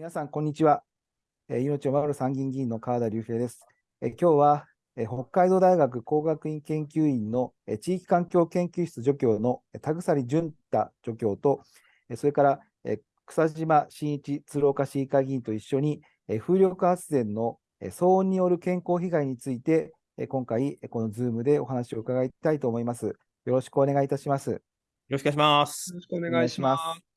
皆さん、こんにちは。えー命を守る参議院議員の川田隆平です。えー今日は、えー北海道大学工学院研究院の、えー地域環境研究室助教のえー田鎖淳太助教と、えーそれから、えー草島真一鶴岡市議会議員と一緒に、えー風力発電のえー騒音による健康被害について、えー今回、えーこの Zoom でお話を伺いたいと思います。よろしくお願いいたします。よろしくお願いしますよ。ろしくお願いします。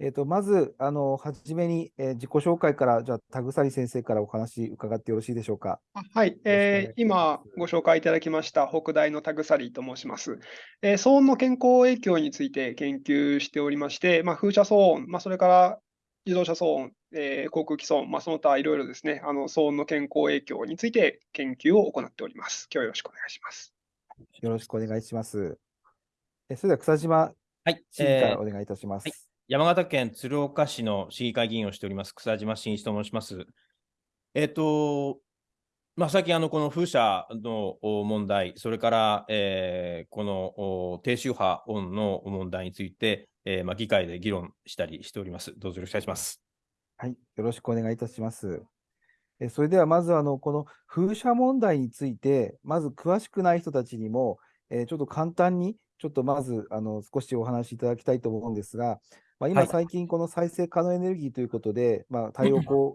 えーと、まず、あの、はじめに、えー自己紹介から、じゃあ、田鎖先生からお話伺ってよろしいでしょうか？あはい、えー今ご紹介いただきました北大の田鎖と申します。えー騒音の健康影響について研究しておりまして、まあ、風車騒音、まあ、それから自動車騒音、えー航空機騒音、まあ、その他いろいろですね、あの騒音の健康影響について研究を行っております。今日はよろしくお願いします。よろしくお願いします。えそれでは、草島はい、えーらお願いいたします。はい山形県鶴岡市の市議会議員をしております、草島真一と申します。えっ、と、まあ、最近、あの、この風車の問題、それから、えーこの低周波音の問題について、えーまあ、議会で議論したりしております。どうぞよろしくお願いします。はい、よろしくお願いいたします。えそれでは、まず、あの、この風車問題について、まず詳しくない人たちにも、えーちょっと簡単に、ちょっとまず、あの、少しお話しいただきたいと思うんですが、まあ、今、はい。最近、この再生可能エネルギーということで、まあ、太陽光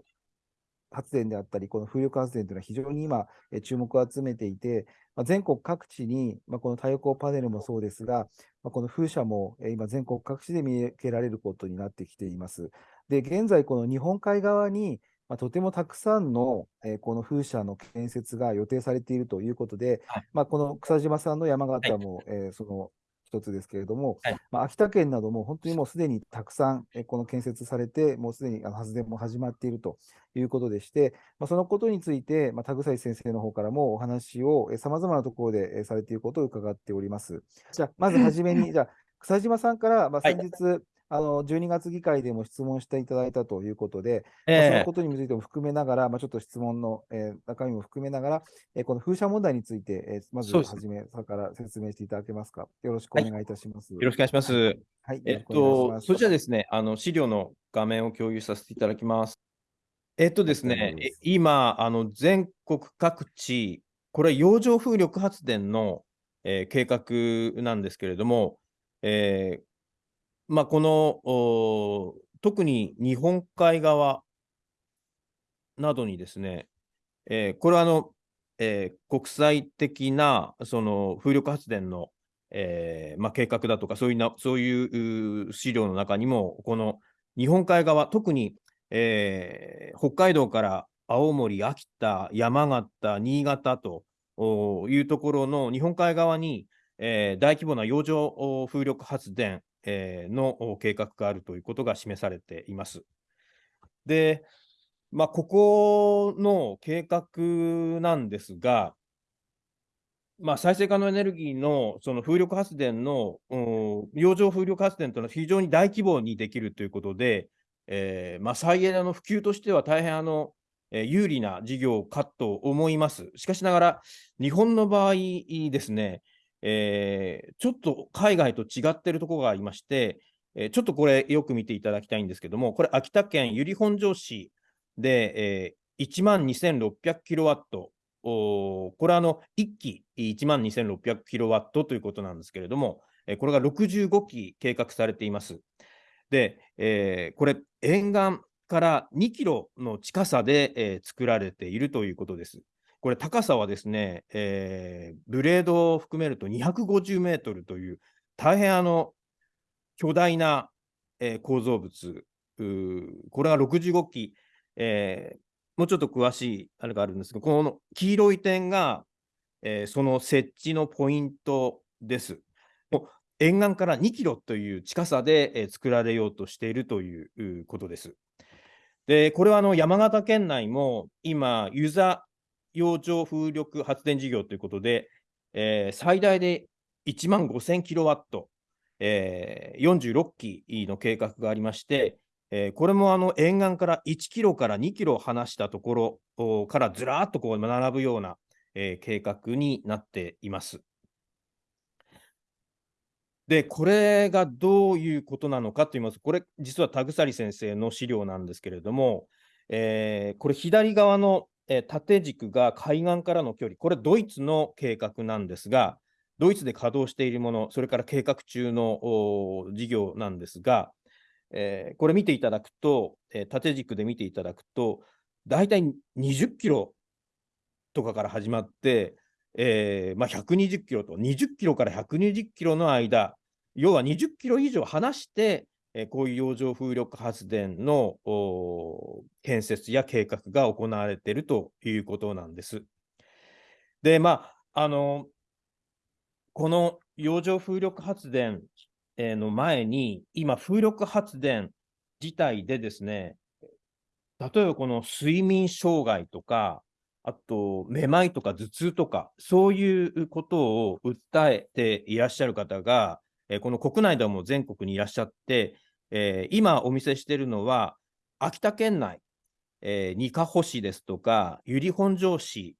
発電であったり、この風力発電というのは非常に今、えー注目を集めていて、まあ、全国各地に、まあ、この太陽光パネルもそうですが、まあ、この風車もえー今、全国各地で見受けられることになってきています。で、現在、この日本海側に、まあ、とてもたくさんの、えーこの風車の建設が予定されているということで、はい。まあ、この草島さんの山形も、えーその一つですけれども、はいまあ、秋田県なども本当にもうすでにたくさん、えーこの建設されて、もうすでにあの発電も始まっているということでして、まあ、そのことについて、まあ、田草先生の方からもお話をさまざまなところでえーされていることを伺っております。じゃあ、まずはじめに、じゃあ、草島さんから、まあ、はい先日、あの12月議会でも質問していただいたということで、えーのことについても含めながら、まあ、ちょっと質問の、えー中身も含めながら、えーこの風車問題について、えーまずそうですはじめさから説明していただけますか？よろしくお願いいたします。よろしくお願いします。はい、えっよろしくお願いしと、ます。それじゃあですね、あの資料の画面を共有させていただきます。えっとですねすえ今、あの全国各地、これ、洋上風力発電の、えー計画なんですけれども、えーまあ、このお特に日本海側などにですね、えーこれはあの、えー国際的なその風力発電の、えーまあ、計画だとかそういうな、そういう資料の中にも、この日本海側、特に、えー北海道から青森、秋田、山形、新潟というところの日本海側に、えー大規模な洋上風力発電、えーの計画があるということが示されています。で、まあ、ここの計画なんですが、まあ、再生可能エネルギーのその風力発電の、洋上風力発電というのは非常に大規模にできるということで、えーまあ、再エネの普及としては大変あの、えー有利な事業かと思います。しかしながら、日本の場合ですね、えーちょっと海外と違っているところがありまして、えーちょっとこれよく見ていただきたいんですけども、これ秋田県由利本荘市で、えー、1万2600キロワット、これはあの1機1万2600キロワットということなんですけれども、えーこれが65機計画されています。で、えーこれ、沿岸から2キロの近さで、えー作られているということです。これ、高さはですね、えーブレードを含めると250メートルという、大変あの巨大な、えー構造物、これが65機、えーもうちょっと詳しいあれがあるんですが、この黄色い点が、えーその設置のポイントです。沿岸から2キロという近さで、えー作られようとしているということです。で、これはあの山形県内も今、洋上風力発電事業ということで、えー最大で1万5000キロワット、えー46機の計画がありまして、えーこれもあの沿岸から1キロから2キロ離したところからずらっとこう並ぶような、えー計画になっています。で、これがどういうことなのかと言いますと、これ、実は田鎖先生の資料なんですけれども、えーこれ、左側の、え縦軸が海岸からの距離、これ、ドイツの計画なんですが、ドイツで稼働しているもの、それから計画中の事業なんですが、えーこれ見ていただくと、えー縦軸で見ていただくと、大体20キロとかから始まって、えーまあ、120キロと、20キロから120キロの間、要は20キロ以上離して、えーこういう洋上風力発電の建設や計画が行われているということなんです。で、まあ、あの、この洋上風力発電えーの前に、今、風力発電自体でですね、例えばこの睡眠障害とか、あと、めまいとか頭痛とか、そういうことを訴えていらっしゃる方が、えーこの国内でも全国にいらっしゃって、えー今お見せしているのは、秋田県内、えー、にかほ市ですとか、由利本荘市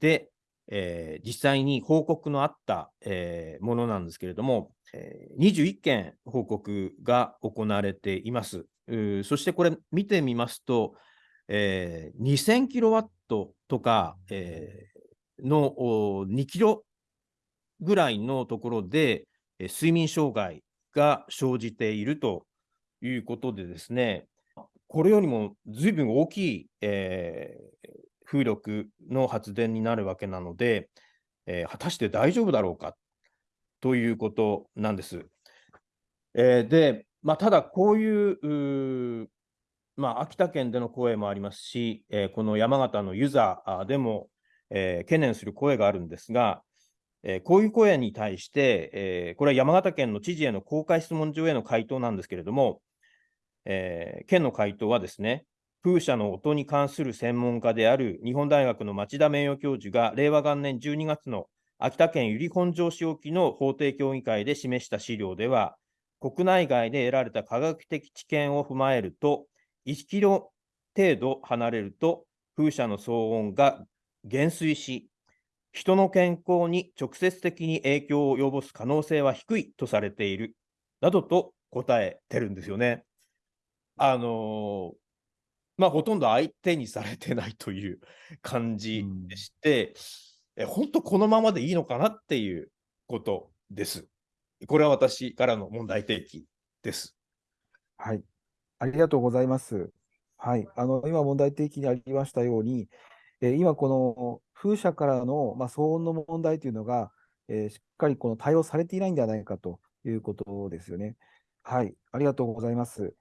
で、えー実際に報告のあった、えーものなんですけれども、えー21件報告が行われています。そしてこれ見てみますと、えー2000キロワットとか、えーの2キロぐらいのところで、えー睡眠障害が生じているということでですね、これよりもずいぶん大きい、えー風力の発電になるわけなので、えー果たして大丈夫だろうかということなんです。えーで、まあ、ただこういううまあ、秋田県での声もありますし、えーこの山形の遊佐あでも、えー懸念する声があるんですが、えーこういう声に対して、えーこれは山形県の知事への公開質問状への回答なんですけれども、えー県の回答はですね、風車の音に関する専門家である日本大学の町田名誉教授が令和元年12月の秋田県由利本荘市沖の法定協議会で示した資料では、国内外で得られた科学的知見を踏まえると、1キロ程度離れると風車の騒音が減衰し、人の健康に直接的に影響を及ぼす可能性は低いとされている、などと答えてるんですよね。あのーまあ、ほとんど相手にされてないという感じでして、え本当このままでいいのかなっていうことです。これは私からの問題提起です。はい。ありがとうございます。はい。あの、今問題提起にありましたように、えー今この風車からの、まあ、騒音の問題というのが、えーしっかりこの対応されていないんではないかということですよね。はい。ありがとうございます。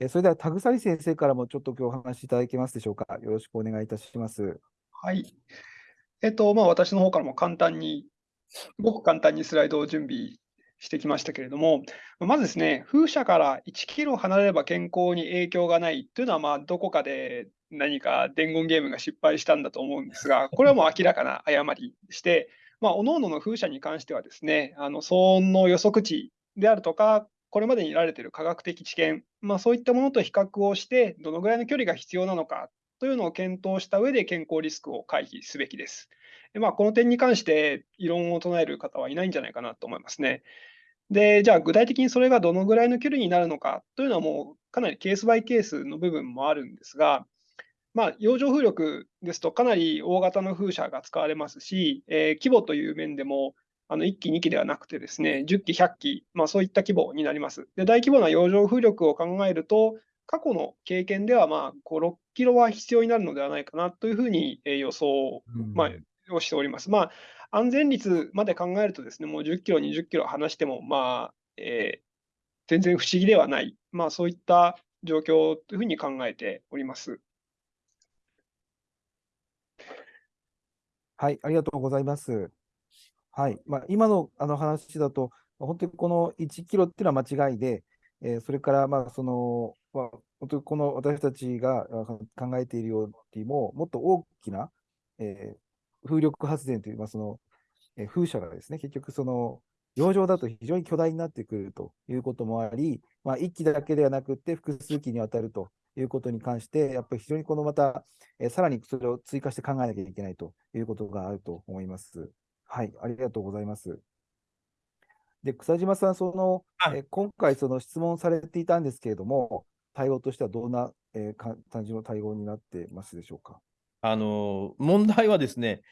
えーそれでは、田鎖先生からもちょっと今日お話しいただけますでしょうか。よろしくお願いいたします。はい。えっと、まあ、私の方からも簡単に、ごく簡単にスライドを準備してきましたけれども、まずですね、風車から1キロ離れれば健康に影響がないというのは、まあ、どこかで何か伝言ゲームが失敗したんだと思うんですが、これはもう明らかな誤りでして、まあ、各々の風車に関してはですね、あの騒音の予測値であるとか、これまでに得られている科学的知見、まあ、そういったものと比較をして、どのぐらいの距離が必要なのかというのを検討した上で健康リスクを回避すべきです。でまあ、この点に関して異論を唱える方はいないんじゃないかなと思いますね。で、じゃあ具体的にそれがどのぐらいの距離になるのかというのはもうかなりケースバイケースの部分もあるんですが、まあ、洋上風力ですとかなり大型の風車が使われますし、えー規模という面でもあの1機、2機ではなくてですね、10機、100機、まあ、そういった規模になります。で、大規模な洋上風力を考えると、過去の経験では、まあ、5、6キロは必要になるのではないかなというふうにえー予想まあ、をしております。まあ、安全率まで考えるとですね、もう10キロ、20キロ離しても、まあ、えー全然不思議ではない、まあ、そういった状況というふうに考えております。はい、ありがとうございます。はい、まあ、今のあの話だと、本当にこの1キロっていうのは間違いで、えーそれから、まあ、その、まあ、本当にこの私たちが考えているよりも、もっと大きな、えー風力発電という、まあ、その、えー風車がですね、結局その、洋上だと非常に巨大になってくるということもあり、まあ、1機だけではなくて複数機にわたるということに関して、やっぱり非常にこのまた、えーさらにそれを追加して考えなきゃいけないということがあると思います。はい、ありがとうございます。で、草島さん、その、はいえー今回、その質問されていたんですけれども、対応としてはどんな、えーか感じの対応になってますでしょうか？あの問題はですね、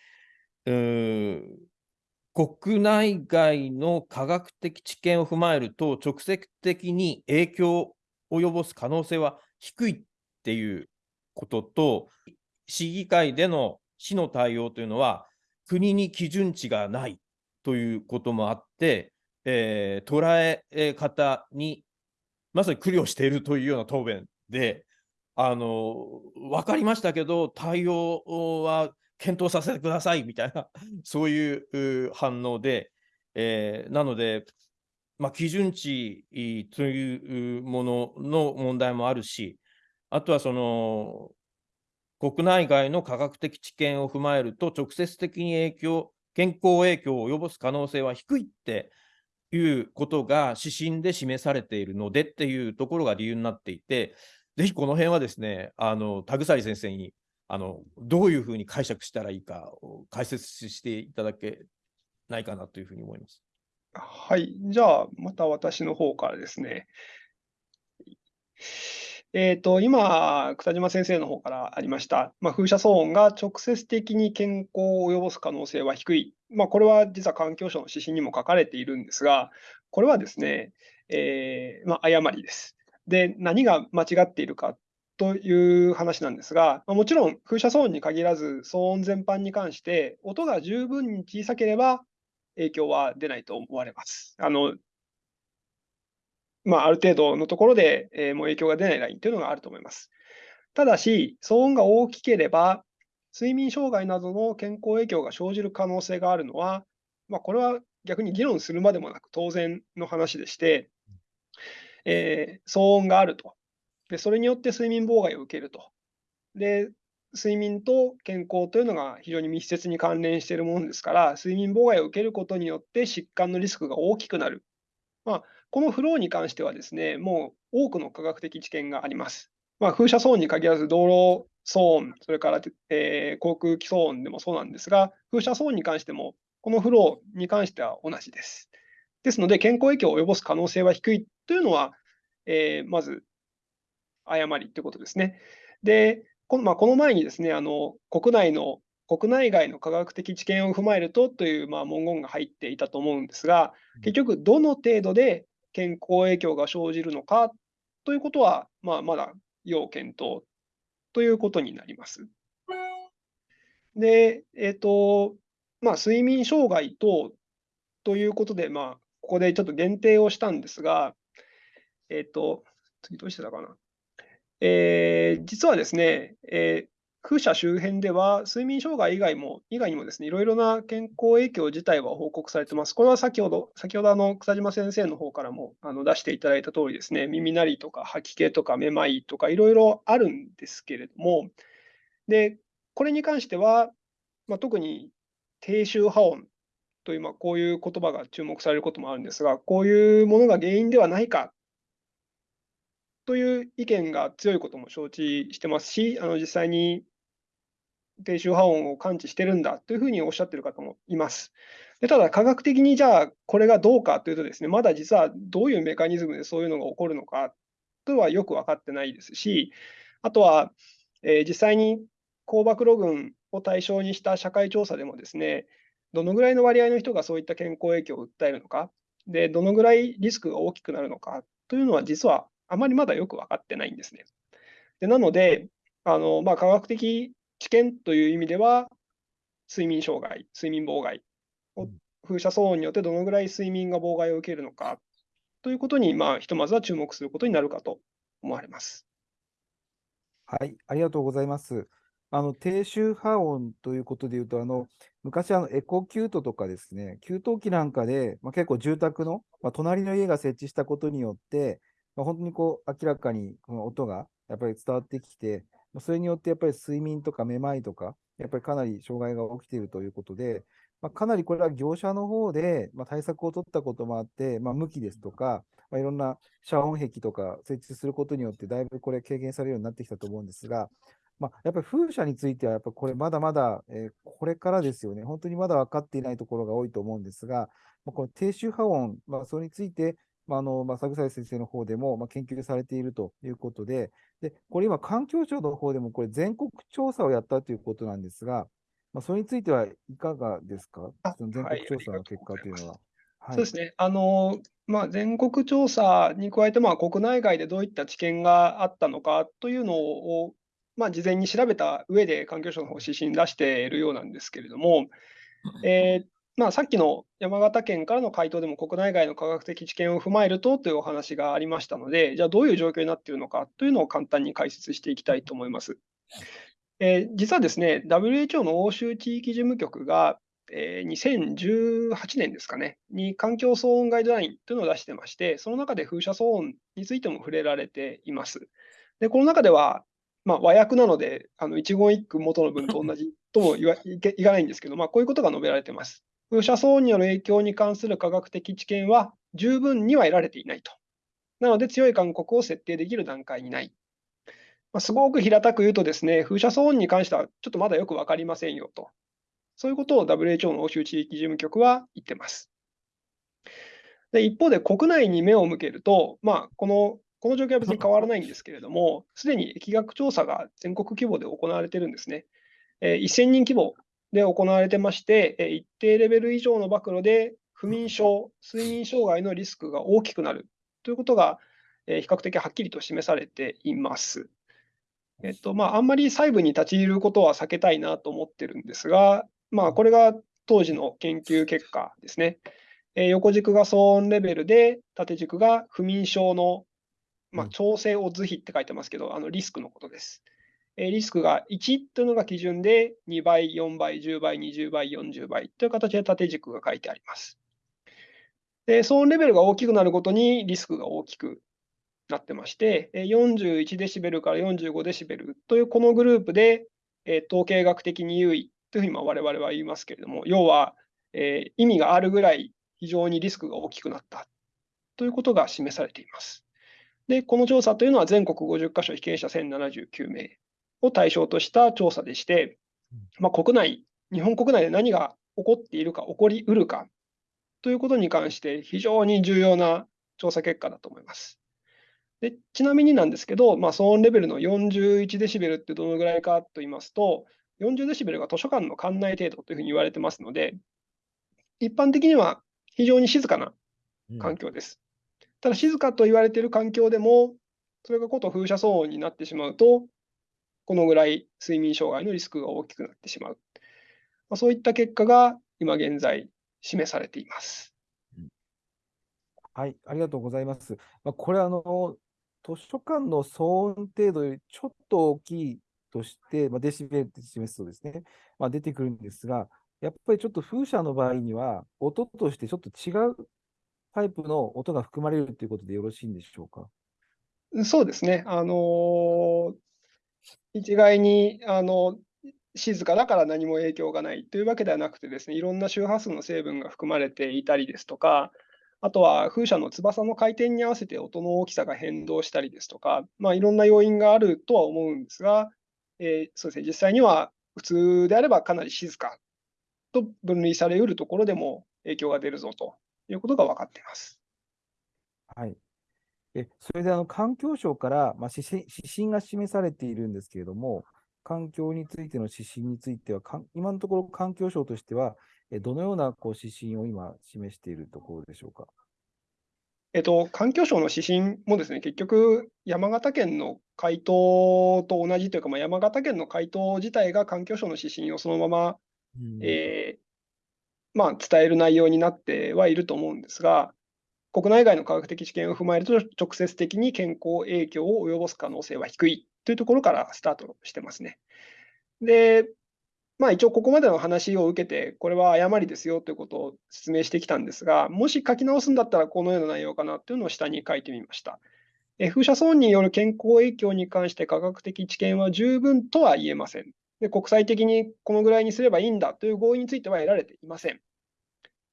うーん国内外の科学的知見を踏まえると、直接的に影響を及ぼす可能性は低いっていうことと、市議会での市の対応というのは、国に基準値がないということもあって、えー捉え方にまさに苦慮しているというような答弁で、あの分かりましたけど、対応は検討させてくださいみたいな、そういう反応で、えーなので、まあ、基準値というものの問題もあるし、あとはその国内外の科学的知見を踏まえると、直接的に影響、健康影響を及ぼす可能性は低いっていうことが指針で示されているのでっていうところが理由になっていて、ぜひこの辺はですね、あの田鎖先生にあのどういうふうに解釈したらいいかを解説していただけないかなというふうに思います。はい。じゃあ、また私の方からですね。えっと、今、草島先生の方からありました、まあ、風車騒音が直接的に健康を及ぼす可能性は低い。まあ、これは実は環境省の指針にも書かれているんですが、これはですね、えーまあ、誤りです。で、何が間違っているかという話なんですが、まもちろん風車騒音に限らず、騒音全般に関して、音が十分に小さければ影響は出ないと思われます。あのまあ、ある程度のところで、えーもう影響が出ないラインというのがあると思います。ただし、騒音が大きければ、睡眠障害などの健康影響が生じる可能性があるのは、まあ、これは逆に議論するまでもなく当然の話でして、えー騒音があると。で、それによって睡眠妨害を受けると。で、睡眠と健康というのが非常に密接に関連しているものですから、睡眠妨害を受けることによって疾患のリスクが大きくなる。まあ、このフローに関してはですね、もう多くの科学的知見があります。まあ、風車騒音に限らず道路騒音、それから、えー航空機騒音でもそうなんですが、風車騒音に関しても、このフローに関しては同じです。ですので、健康影響を及ぼす可能性は低いというのは、えーまず誤りということですね。で、このまあ、この前にですね、あの国内の国内外の科学的知見を踏まえるとというまあ文言が入っていたと思うんですが、結局、どの程度で健康影響が生じるのかということは、まあ、まだ要検討ということになります。で、えっ、と、まあ、睡眠障害等ということで、まあ、ここでちょっと限定をしたんですが、えっ、と、次どうしてたかな。えー実はですね、えー風車周辺では睡眠障害以外も、以外にもですね、いろいろな健康影響自体は報告されてます。これは先ほど、先ほどあの草島先生の方からもあの出していただいた通りですね、耳鳴りとか吐き気とかめまいとかいろいろあるんですけれども、で、これに関しては、まあ、特に低周波音という、まあ、こういう言葉が注目されることもあるんですが、こういうものが原因ではないかという意見が強いことも承知してますし、あの実際に低周波音を感知してるんだというふうにおっしゃってる方もいます。でただ、科学的にじゃあこれがどうかというとですね、まだ実はどういうメカニズムでそういうのが起こるのかとはよく分かってないですし、あとは、えー実際に高暴露群を対象にした社会調査でもですね、どのぐらいの割合の人がそういった健康影響を訴えるのか、でどのぐらいリスクが大きくなるのかというのは、実はあまりまだよく分かってないんですね。でなので、あのまあ、科学的知見という意味では、睡眠障害、睡眠妨害を風車騒音によってどのぐらい睡眠が妨害を受けるのかということに、まあ、ひとまずは注目することになるかと思われます。はい、ありがとうございます。あの低周波音ということでいうと、あの昔あのエコキュートとかですね、給湯器なんかで、まあ、結構住宅の、まあ、隣の家が設置したことによって、まあ、本当にこう明らかにこの音がやっぱり伝わってきて、それによってやっぱり睡眠とかめまいとか、やっぱりかなり障害が起きているということで、まあ、かなりこれは業者の方で、まあ、対策を取ったこともあって、まあ、向きですとか、まあ、いろんな遮音壁とか設置することによって、だいぶこれ軽減されるようになってきたと思うんですが、まあ、やっぱり風車については、やっぱこれまだまだ、えーこれからですよね。本当にまだ分かっていないところが多いと思うんですが、まあ、この低周波音、まあ、それについて、まああのまあ、佐草先生の方でも、まあ、研究されているということで、でこれ今、環境省の方でもこれ全国調査をやったということなんですが、まあ、それについてはいかがですか、その全国調査の結果というのは。そうですね。あの、まあ、全国調査に加えて、まあ、国内外でどういった知見があったのかというのを、まあ、事前に調べた上で環境省の方指針出しているようなんですけれども、えーまあ、さっきの山形県からの回答でも国内外の科学的知見を踏まえるとというお話がありましたので、じゃあどういう状況になっているのかというのを簡単に解説していきたいと思います。えー、実はですね、WHO の欧州地域事務局が、えー、2018年ですかね、に環境騒音ガイドラインというのを出してまして、その中で風車騒音についても触れられています。で、この中では、まあ、和訳なので、あの一言一句元の文と同じとも言わいけいかないんですけど、まあ、こういうことが述べられています。風車騒音による影響に関する科学的知見は十分には得られていないと。なので、強い勧告を設定できる段階にない。まあ、すごく平たく言うとですね、風車騒音に関してはちょっとまだよく分かりませんよと。そういうことを WHO の欧州地域事務局は言ってます。で一方で国内に目を向けると、まあ、このこの状況は別に変わらないんですけれども、すでに疫学調査が全国規模で行われているんですね。え1000人規模で行われてまして、え一定レベル以上の暴露で不眠症、睡眠障害のリスクが大きくなるということが、え比較的はっきりと示されています。えっとまあ、あんまり細部に立ち入ることは避けたいなと思ってるんですが、まあ、これが当時の研究結果ですね。え横軸が騒音レベルで、縦軸が不眠症のまあ、調整を図比って書いてますけど、あのリスクのことです。リスクが1というのが基準で、2倍、4倍、10倍、20倍、40倍という形で縦軸が書いてあります。で、騒音レベルが大きくなるごとにリスクが大きくなってまして、41デシベルから45デシベルというこのグループで、統計学的に優位というふうに我々は言いますけれども、要は、え意味があるぐらい非常にリスクが大きくなったということが示されています。で、この調査というのは全国50カ所被験者1079名を対象とした調査でして、まあ、国内、日本国内で何が起こっているか、起こりうるかということに関して非常に重要な調査結果だと思います。でちなみになんですけど、まあ、騒音レベルの41デシベルってどのぐらいかと言いますと、40デシベルが図書館の館内程度というふうに言われてますので、一般的には非常に静かな環境です。ただ静かと言われている環境でも、それがこと風車騒音になってしまうと、このぐらい睡眠障害のリスクが大きくなってしまう。まあ、そういった結果が今現在示されています。はい、ありがとうございます。まあ、これあの、図書館の騒音程度よりちょっと大きいとして、まあ、デシベルって示すとですね、まあ、出てくるんですが、やっぱりちょっと風車の場合には、音としてちょっと違うタイプの音が含まれるということでよろしいんでしょうか？そうですね。あの一概にあの静かだから何も影響がないというわけではなくてですね、いろんな周波数の成分が含まれていたりですとか、あとは風車の翼の回転に合わせて音の大きさが変動したりですとか、まあ、いろんな要因があるとは思うんですが、えー、そうですね、実際には普通であればかなり静かと分類されうるところでも影響が出るぞということが分かっています。はい。えそれであの環境省から、まあ、指針指針が示されているんですけれども、環境についての指針については、今のところ環境省としては、どのようなこう指針を今示しているところでしょうか？えっと、環境省の指針もですね、結局、山形県の回答と同じというか、まあ、山形県の回答自体が環境省の指針をそのまま、うん、えー、まあ、伝える内容になってはいると思うんですが、国内外の科学的知見を踏まえると、直接的に健康影響を及ぼす可能性は低いというところからスタートしてますね。で、まあ、一応ここまでの話を受けて、これは誤りですよということを説明してきたんですが、もし書き直すんだったらこのような内容かなというのを下に書いてみました。風車損による健康影響に関して科学的知見は十分とは言えません。で国際的にこのぐらいにすればいいんだという合意については得られていません。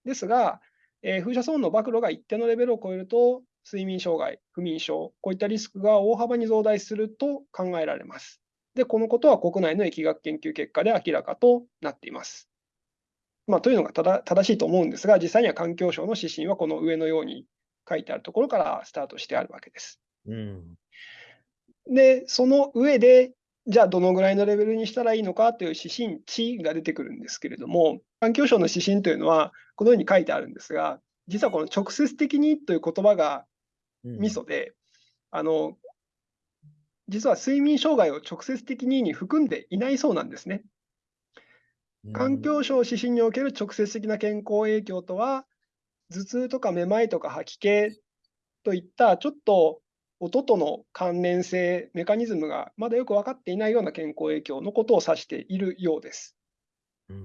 ですが、えー、風車騒音の暴露が一定のレベルを超えると、睡眠障害、不眠症、こういったリスクが大幅に増大すると考えられます。で、このことは国内の疫学研究結果で明らかとなっています。まあ、というのがただ正しいと思うんですが、実際には環境省の指針はこの上のように書いてあるところからスタートしてあるわけです。うん。で、その上で、じゃあどのぐらいのレベルにしたらいいのかという指針値が出てくるんですけれども、環境省の指針というのはこのように書いてあるんですが、実はこの直接的にという言葉がミソで、あの、実は睡眠障害を直接的に含んでいないそうなんですね。環境省指針における直接的な健康影響とは、頭痛とかめまいとか吐き気といったちょっと音との関連性、メカニズムがまだよく分かっていないような健康影響のことを指しているようです。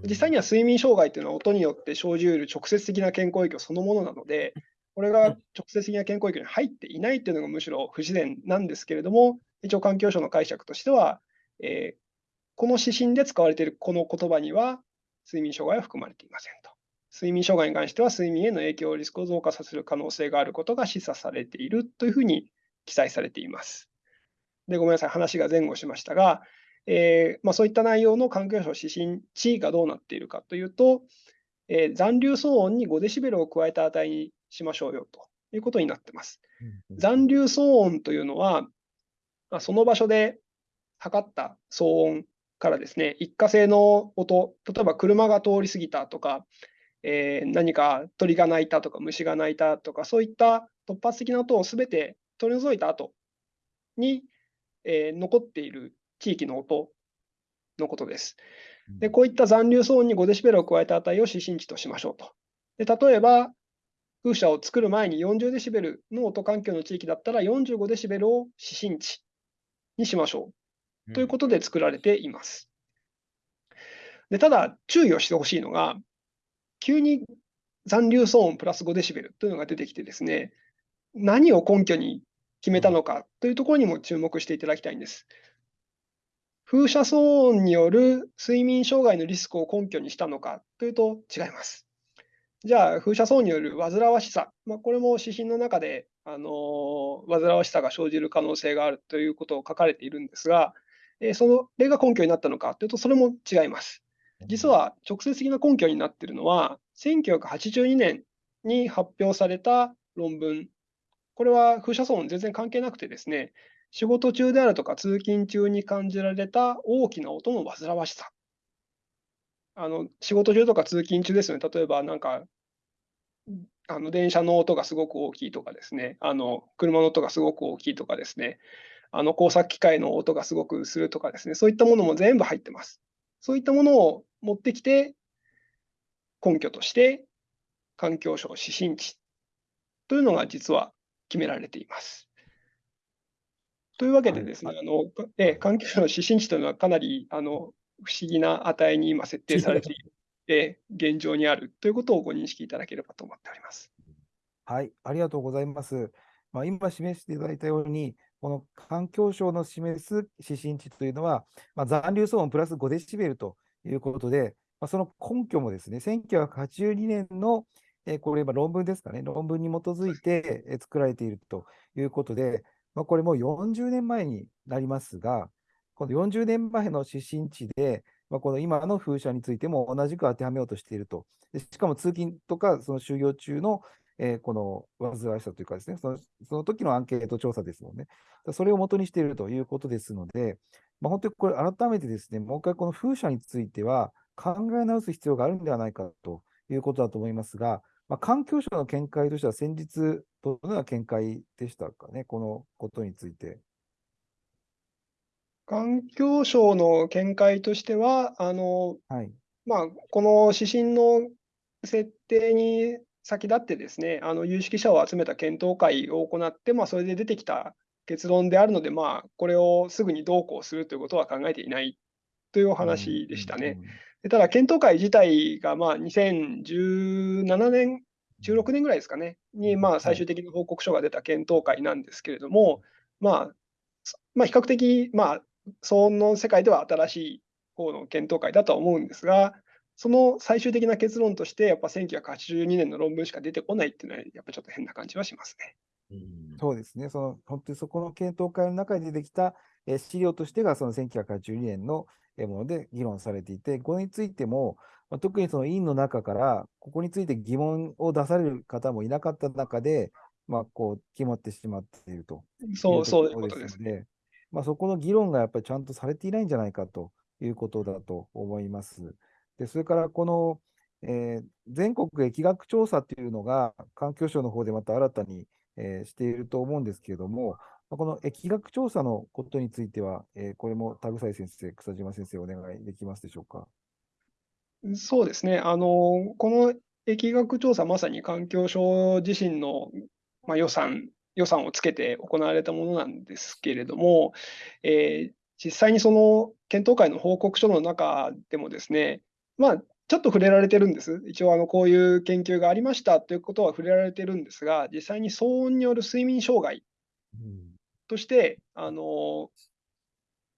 実際には睡眠障害というのは音によって生じうる直接的な健康影響そのものなので、これが直接的な健康影響に入っていないというのがむしろ不自然なんですけれども、一応環境省の解釈としては、えーこの指針で使われているこの言葉には睡眠障害は含まれていませんと。睡眠障害に関しては睡眠への影響リスクを増加させる可能性があることが示唆されているというふうに記載されています。で、ごめんなさい、話が前後しましたが、えーまあ、そういった内容の環境省指針値がどうなっているかというと、えー残留騒音に5デシベルを加えた値にしましょうよということになっています。残留騒音というのは、まあその場所で測った騒音からですね、一過性の音、例えば車が通り過ぎたとか、えー何か鳥が鳴いたとか虫が鳴いたとか、そういった突発的な音をすべて取り除いた後に、えー残っている地域の音のことです。で、こういった残留騒音に5デシベルを加えた値を指針値としましょうと。で例えば、風車を作る前に40デシベルの音環境の地域だったら45デシベルを指針値にしましょうということで作られています。でただ、注意をしてほしいのが、急に残留騒音プラス5デシベルというのが出てきてですね、何を根拠に決めたのかというところにも注目していただきたいんです。風車騒音による睡眠障害のリスクを根拠にしたのかというと違います。じゃあ、風車騒音による煩わしさ、まあ、これも指針の中で、あのー煩わしさが生じる可能性があるということを書かれているんですが、えーその例が根拠になったのかというと、それも違います。実は直接的な根拠になっているのは、1982年に発表された論文。これは風車騒音全然関係なくてですね、仕事中であるとか通勤中に感じられた大きな音の煩わしさ。あの仕事中とか通勤中ですよね。例えばなんか、あの電車の音がすごく大きいとかですね、あの車の音がすごく大きいとかですね、あの工作機械の音がすごくするとかですね、そういったものも全部入ってます。そういったものを持ってきて、根拠として環境省指針値というのが実は決められています。というわけでですね、はあのええ環境省の指針値というのはかなりあの不思議な値に今設定されている、ええ現状にあるということをご認識いただければと思っております。はい、ありがとうございます。まあ、今示していただいたように、この環境省の示す指針値というのは、まあ、残留騒音プラス5デシベルということで、まあ、その根拠もですね、1982年の、えこれ今論文ですかね、論文に基づいてえ作られているということで、まあ、これもう40年前になりますが、この40年前の指針値で、まあ、この今の風車についても同じく当てはめようとしていると。でしかも通勤とか、その就業中のえーこの煩わしさというかですね、そのその時のアンケート調査ですもんね。それを元にしているということですので、まあ、本当にこれ、改めてですね、もう一回この風車については考え直す必要があるんではないかということだと思いますが、まあ、環境省の見解としては先日、どのような見解でしたかね、このことについて。環境省の見解としては、あのはい。まあ、この指針の設定に先立ってですね、あの有識者を集めた検討会を行って、まあ、それで出てきた結論であるので、まあ、これをすぐにどうこうするということは考えていないというお話でしたね。でただ、検討会自体がまあ2017年、16年ぐらいですかね、にまあ最終的な報告書が出た検討会なんですけれども、まあ、そまあ、比較的、まあ、騒音の世界では新しい方の検討会だとは思うんですが、その最終的な結論として、やっぱ1982年の論文しか出てこないっていうのは、やっぱちょっと変な感じはしますね。うん。そうですね、その本当にそこの検討会の中で出てきたえー資料としてがその1982年のえーもので議論されていて、これについても、まあ、特にその委員の中から、ここについて疑問を出される方もいなかった中で、まあ、こう決まってしまっているとそう、いうそういうとことですね。まあ、そこの議論がやっぱりちゃんとされていないんじゃないかということだと思います。で、それからこの、えー全国疫学調査というのが環境省の方でまた新たに、えーしていると思うんですけれども、まあこの疫学調査のことについては、えーこれも田草井先生、草島先生、お願いできますでしょうか？そうですね。あの、この疫学調査、まさに環境省自身の、まあ、予算、予算をつけて行われたものなんですけれども、えー実際にその検討会の報告書の中でもですね、まあ、ちょっと触れられてるんです。一応、あの、こういう研究がありましたということは触れられてるんですが、実際に騒音による睡眠障害として、あの、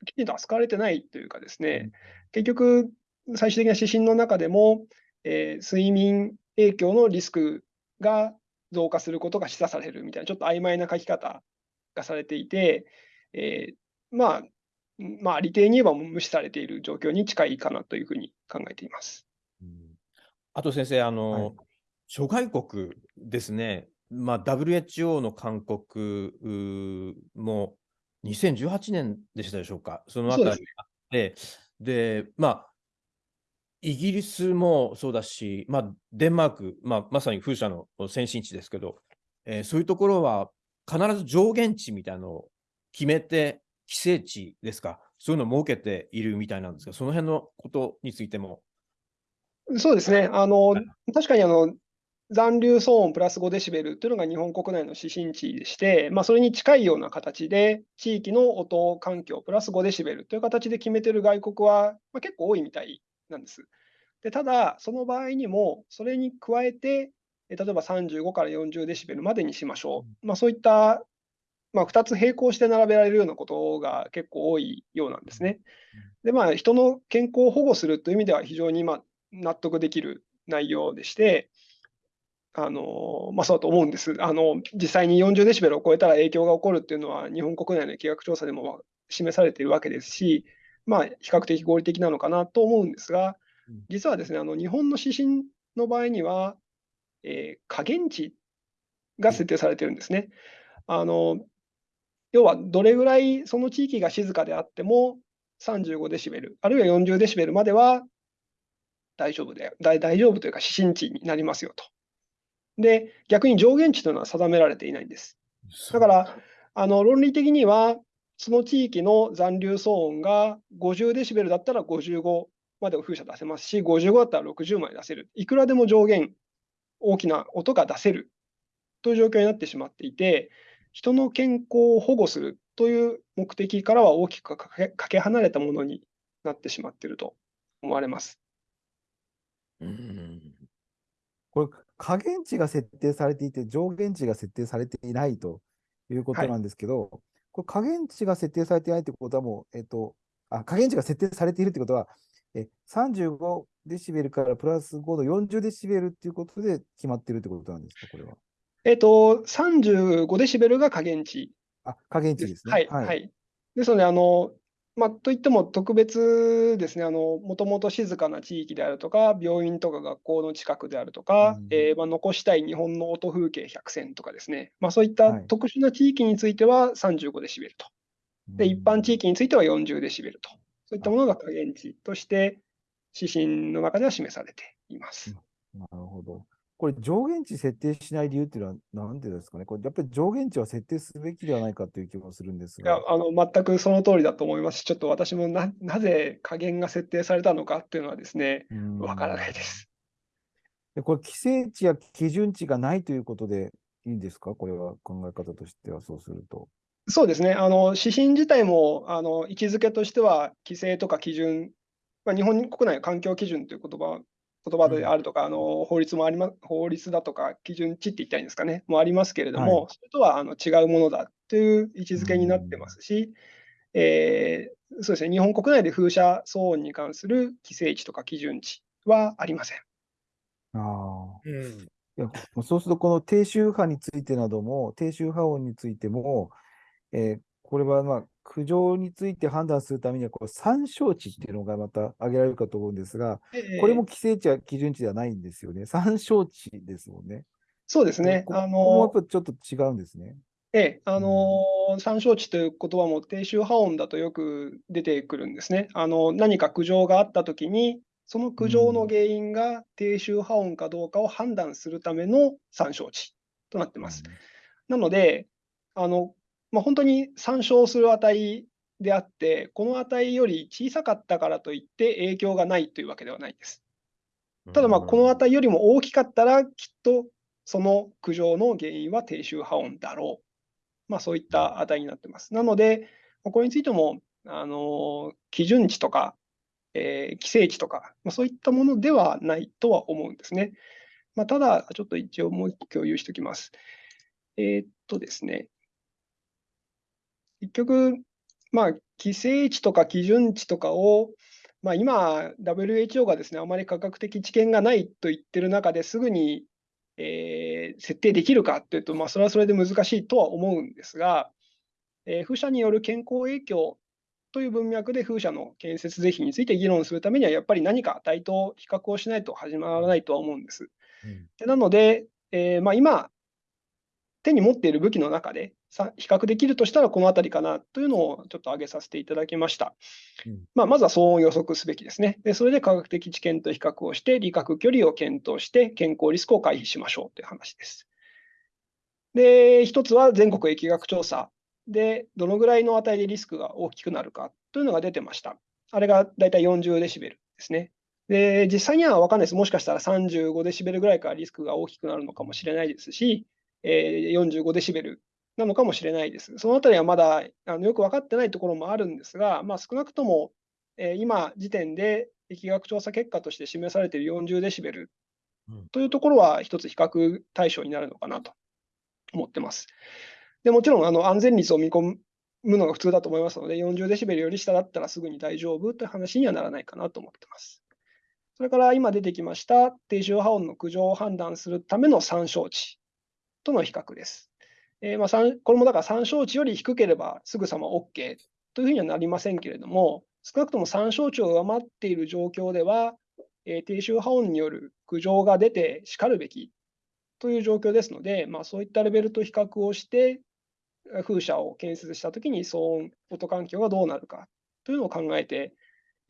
きちんと扱われてないというかですね、結局、最終的な指針の中でも、えー睡眠影響のリスクが増加することが示唆されるみたいな、ちょっと曖昧な書き方がされていて、えーまあ、まあ、利点に言えば無視されている状況に近いかなというふうに考えています。あと先生、あの、はい。諸外国ですね、まあ、WHO の勧告も2018年でしたでしょうか、そのあたりが。あって、で、まあ、イギリスもそうだし、まあ、デンマーク、まあ、まさに風車の先進地ですけど、えーそういうところは必ず上限値みたいなのを決めて、規制値ですか、そういうのを設けているみたいなんですが、その辺のことについても。そうですね。あのはい、確かにあの、残留騒音プラス5デシベルというのが日本国内の指針値でして、まあ、それに近いような形で、地域の音環境プラス5デシベルという形で決めてる外国は、まあ、結構多いみたいなんです。でただ、その場合にも、それに加えて、え例えば35から40デシベルまでにしましょう。まあ、そういった、まあ、2つ並行して並べられるようなことが結構多いようなんですね。で、まあ、人の健康を保護するという意味では非常にまあ納得できる内容でして、あのまあ、そうだと思うんです。あの実際に40デシベルを超えたら影響が起こるっていうのは、日本国内の疫学調査でも示されているわけですし、まあ、比較的合理的なのかなと思うんですがうん、実はですね、あの日本の指針の場合には、えー下限値が設定されてるんですね。あの要は、どれぐらいその地域が静かであっても、35デシベル、あるいは40デシベルまでは大丈夫で、大大丈夫というか指針値になりますよと。で、逆に上限値というのは定められていないんです。だから、あの論理的には、その地域の残留騒音が50デシベルだったら55まで風車出せますし、55だったら60まで出せる。いくらでも上限、大きな音が出せるという状況になってしまっていて、人の健康を保護するという目的からは大きくかけ離れたものになってしまっていると思われます。うんこれ、下限値が設定されていて、上限値が設定されていないということはいなんですけど、これ、下限値が設定されていないということは、もう、えっと、あ、下限値が設定されているということは、え35デシベルからプラス5の40デシベルということで決まっているということなんですか、これは？えっと、35デシベルが下限値あ、下限値で。ですすね。はい、はい。ですので、あの、まあ、といっても特別ですね、あの、もともと静かな地域であるとか、病院とか学校の近くであるとか、うんえーまあ、残したい日本の音風景100選とかですね、まあ、そういったはい特殊な地域については35デシベルと。で、一般地域。域については40デシベルと。そういったものが下限値として、指針の中では示されています。なるほど。これ、上限値設定しない理由っていうのは何でですかね？これ、やっぱり上限値は設定すべきではないかという気もするんですいやが。あの全くその通りだと思いますし、ちょっと私もななぜ加減が設定されたのかっていうのはですね、うんわからないです。でこれ、規制値や基準値がないということでいいんですか？これは考え方としてはそうすると。そうですね、あの指針自体もあの位置づけとしては、規制とか基準、まあ、日本国内環境基準という言葉言葉であるとか、あの法律もありま法律だとか、基準値って言ったらいいんですかね、もありますけれども、はそれとはあの違うものだという位置づけになってますし、えーそうですね、日本国内で風車騒音に関する規制値とか基準値はありません。ああ。うん。いやそうすると、この低周波についてなども、低周波音についても、えーこれは、まあ、苦情について判断するためには、こう参照値っていうのがまた挙げられるかと思うんですが、これも規制値や基準値ではないんですよね。参照値ですもんね。そうですね。こあの、ぱちょっと違うんですね。ええ、あの、参照値という言葉も低周波音だとよく出てくるんですね。あの、何か苦情があったときに、その苦情の原因が低周波音かどうかを判断するための参照値となってます。なので、あの、まあ、本当に参照する値であって、この値より小さかったからといって影響がないというわけではないです。ただ、この値よりも大きかったら、きっとその苦情の原因は低周波音だろう。まあ、そういった値になってます。なので、これについても、あの基準値とか、えー規制値とか、まあ、そういったものではないとは思うんですね。まあ、ただ、ちょっと一応もう一個共有しておきます。えーっとですね、結局、まあ、規制値とか基準値とかを、まあ、今、WHO がですね、あまり科学的知見がないと言ってる中ですぐに、えー設定できるかっていうと、まあ、それはそれで難しいとは思うんですが、えー風車による健康影響という文脈で風車の建設是非について議論するためには、やっぱり何か値と比較をしないと始まらないとは思うんです。うんでなので、えーまあ、今、手に持っている武器の中でさ比較できるとしたらこのあたりかなというのをちょっと挙げさせていただきました。うんまあ、まずは騒音を予測すべきですね。でそれで科学的知見と比較をして、理覚距離を検討して、健康リスクを回避しましょうという話です。で、一つは全国疫学調査で、どのぐらいの値でリスクが大きくなるかというのが出てました。あれがだいたい40デシベルですね。で、実際には分かんないです。もしかしたら35デシベルぐらいからリスクが大きくなるのかもしれないですし、えー45デシベルなのかもしれないです。そのあたりはまだあのよく分かってないところもあるんですが、まあ、少なくとも、えー今時点で疫学調査結果として示されている40デシベルうんというところは一つ比較対象になるのかなと思ってます。でもちろんあの安全率を見込むのが普通だと思いますので、40デシベルより下だったらすぐに大丈夫という話にはならないかなと思ってます。それから今出てきました低周波音の苦情を判断するための参照値との比較です。えーまあ、参これもだから参照値より低ければすぐさま OK というふうにはなりませんけれども、少なくとも参照値を上回っている状況では、えー低周波音による苦情が出てしかるべきという状況ですので、まあ、そういったレベルと比較をして、えー風車を建設したときに騒音、音環境がどうなるかというのを考えて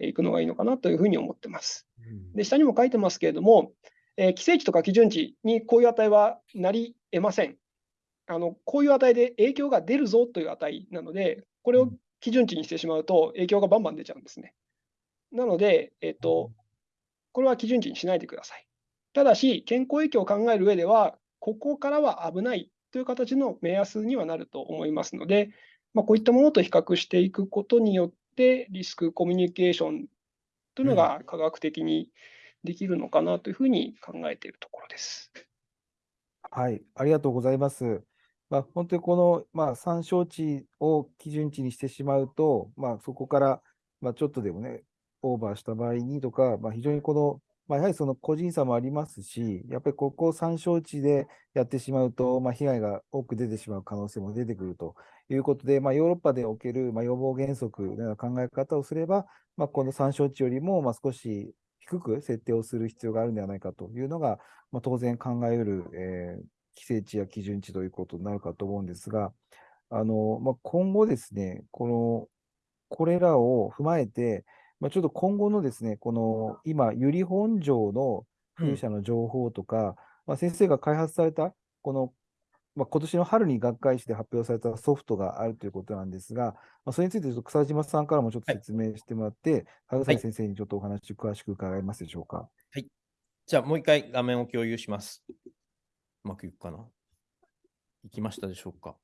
いくのがいいのかなというふうに思ってます。で、下にも書いてますけれども、えー規制値とか基準値にこういう値はなり得ません。あのこういう値で影響が出るぞという値なので、これを基準値にしてしまうと影響がバンバン出ちゃうんですね。なので、えっと、これは基準値にしないでください。ただし、健康影響を考える上では、ここからは危ないという形の目安にはなると思いますので、まあ、こういったものと比較していくことによって、リスクコミュニケーションというのが科学的にできるのかなというふうに考えているところです。はい、ありがとうございます。まあ、本当にこの、まあ、参照値を基準値にしてしまうと、まあ、そこから、まあ、ちょっとでもね、オーバーした場合にとか、まあ、非常にこの、まあ、やはりその個人差もありますし、やっぱりここを参照値でやってしまうと、まあ、被害が多く出てしまう可能性も出てくるということで、まあ、ヨーロッパでおける、まあ、予防原則のような考え方をすれば、まあ、この参照値よりも、まあ、少し低く設定をする必要があるんではないかというのが、まあ、当然考えうる、えー規制値や基準値ということになるかと思うんですが、あのまあ、今後ですね、この、これらを踏まえて、まあ、ちょっと今後のですね、この今、由利本荘の風車の情報とか、まあ、先生が開発された、この、まあ、今年の春に学会誌で発表されたソフトがあるということなんですが、まあ、それについてちょっと草島さんからもちょっと説明してもらって、羽はい。生先生にちょっとお話詳しく伺えますでしょうか。じゃあもう一回画面を共有します。うまくいくかな。いきましたでしょうか。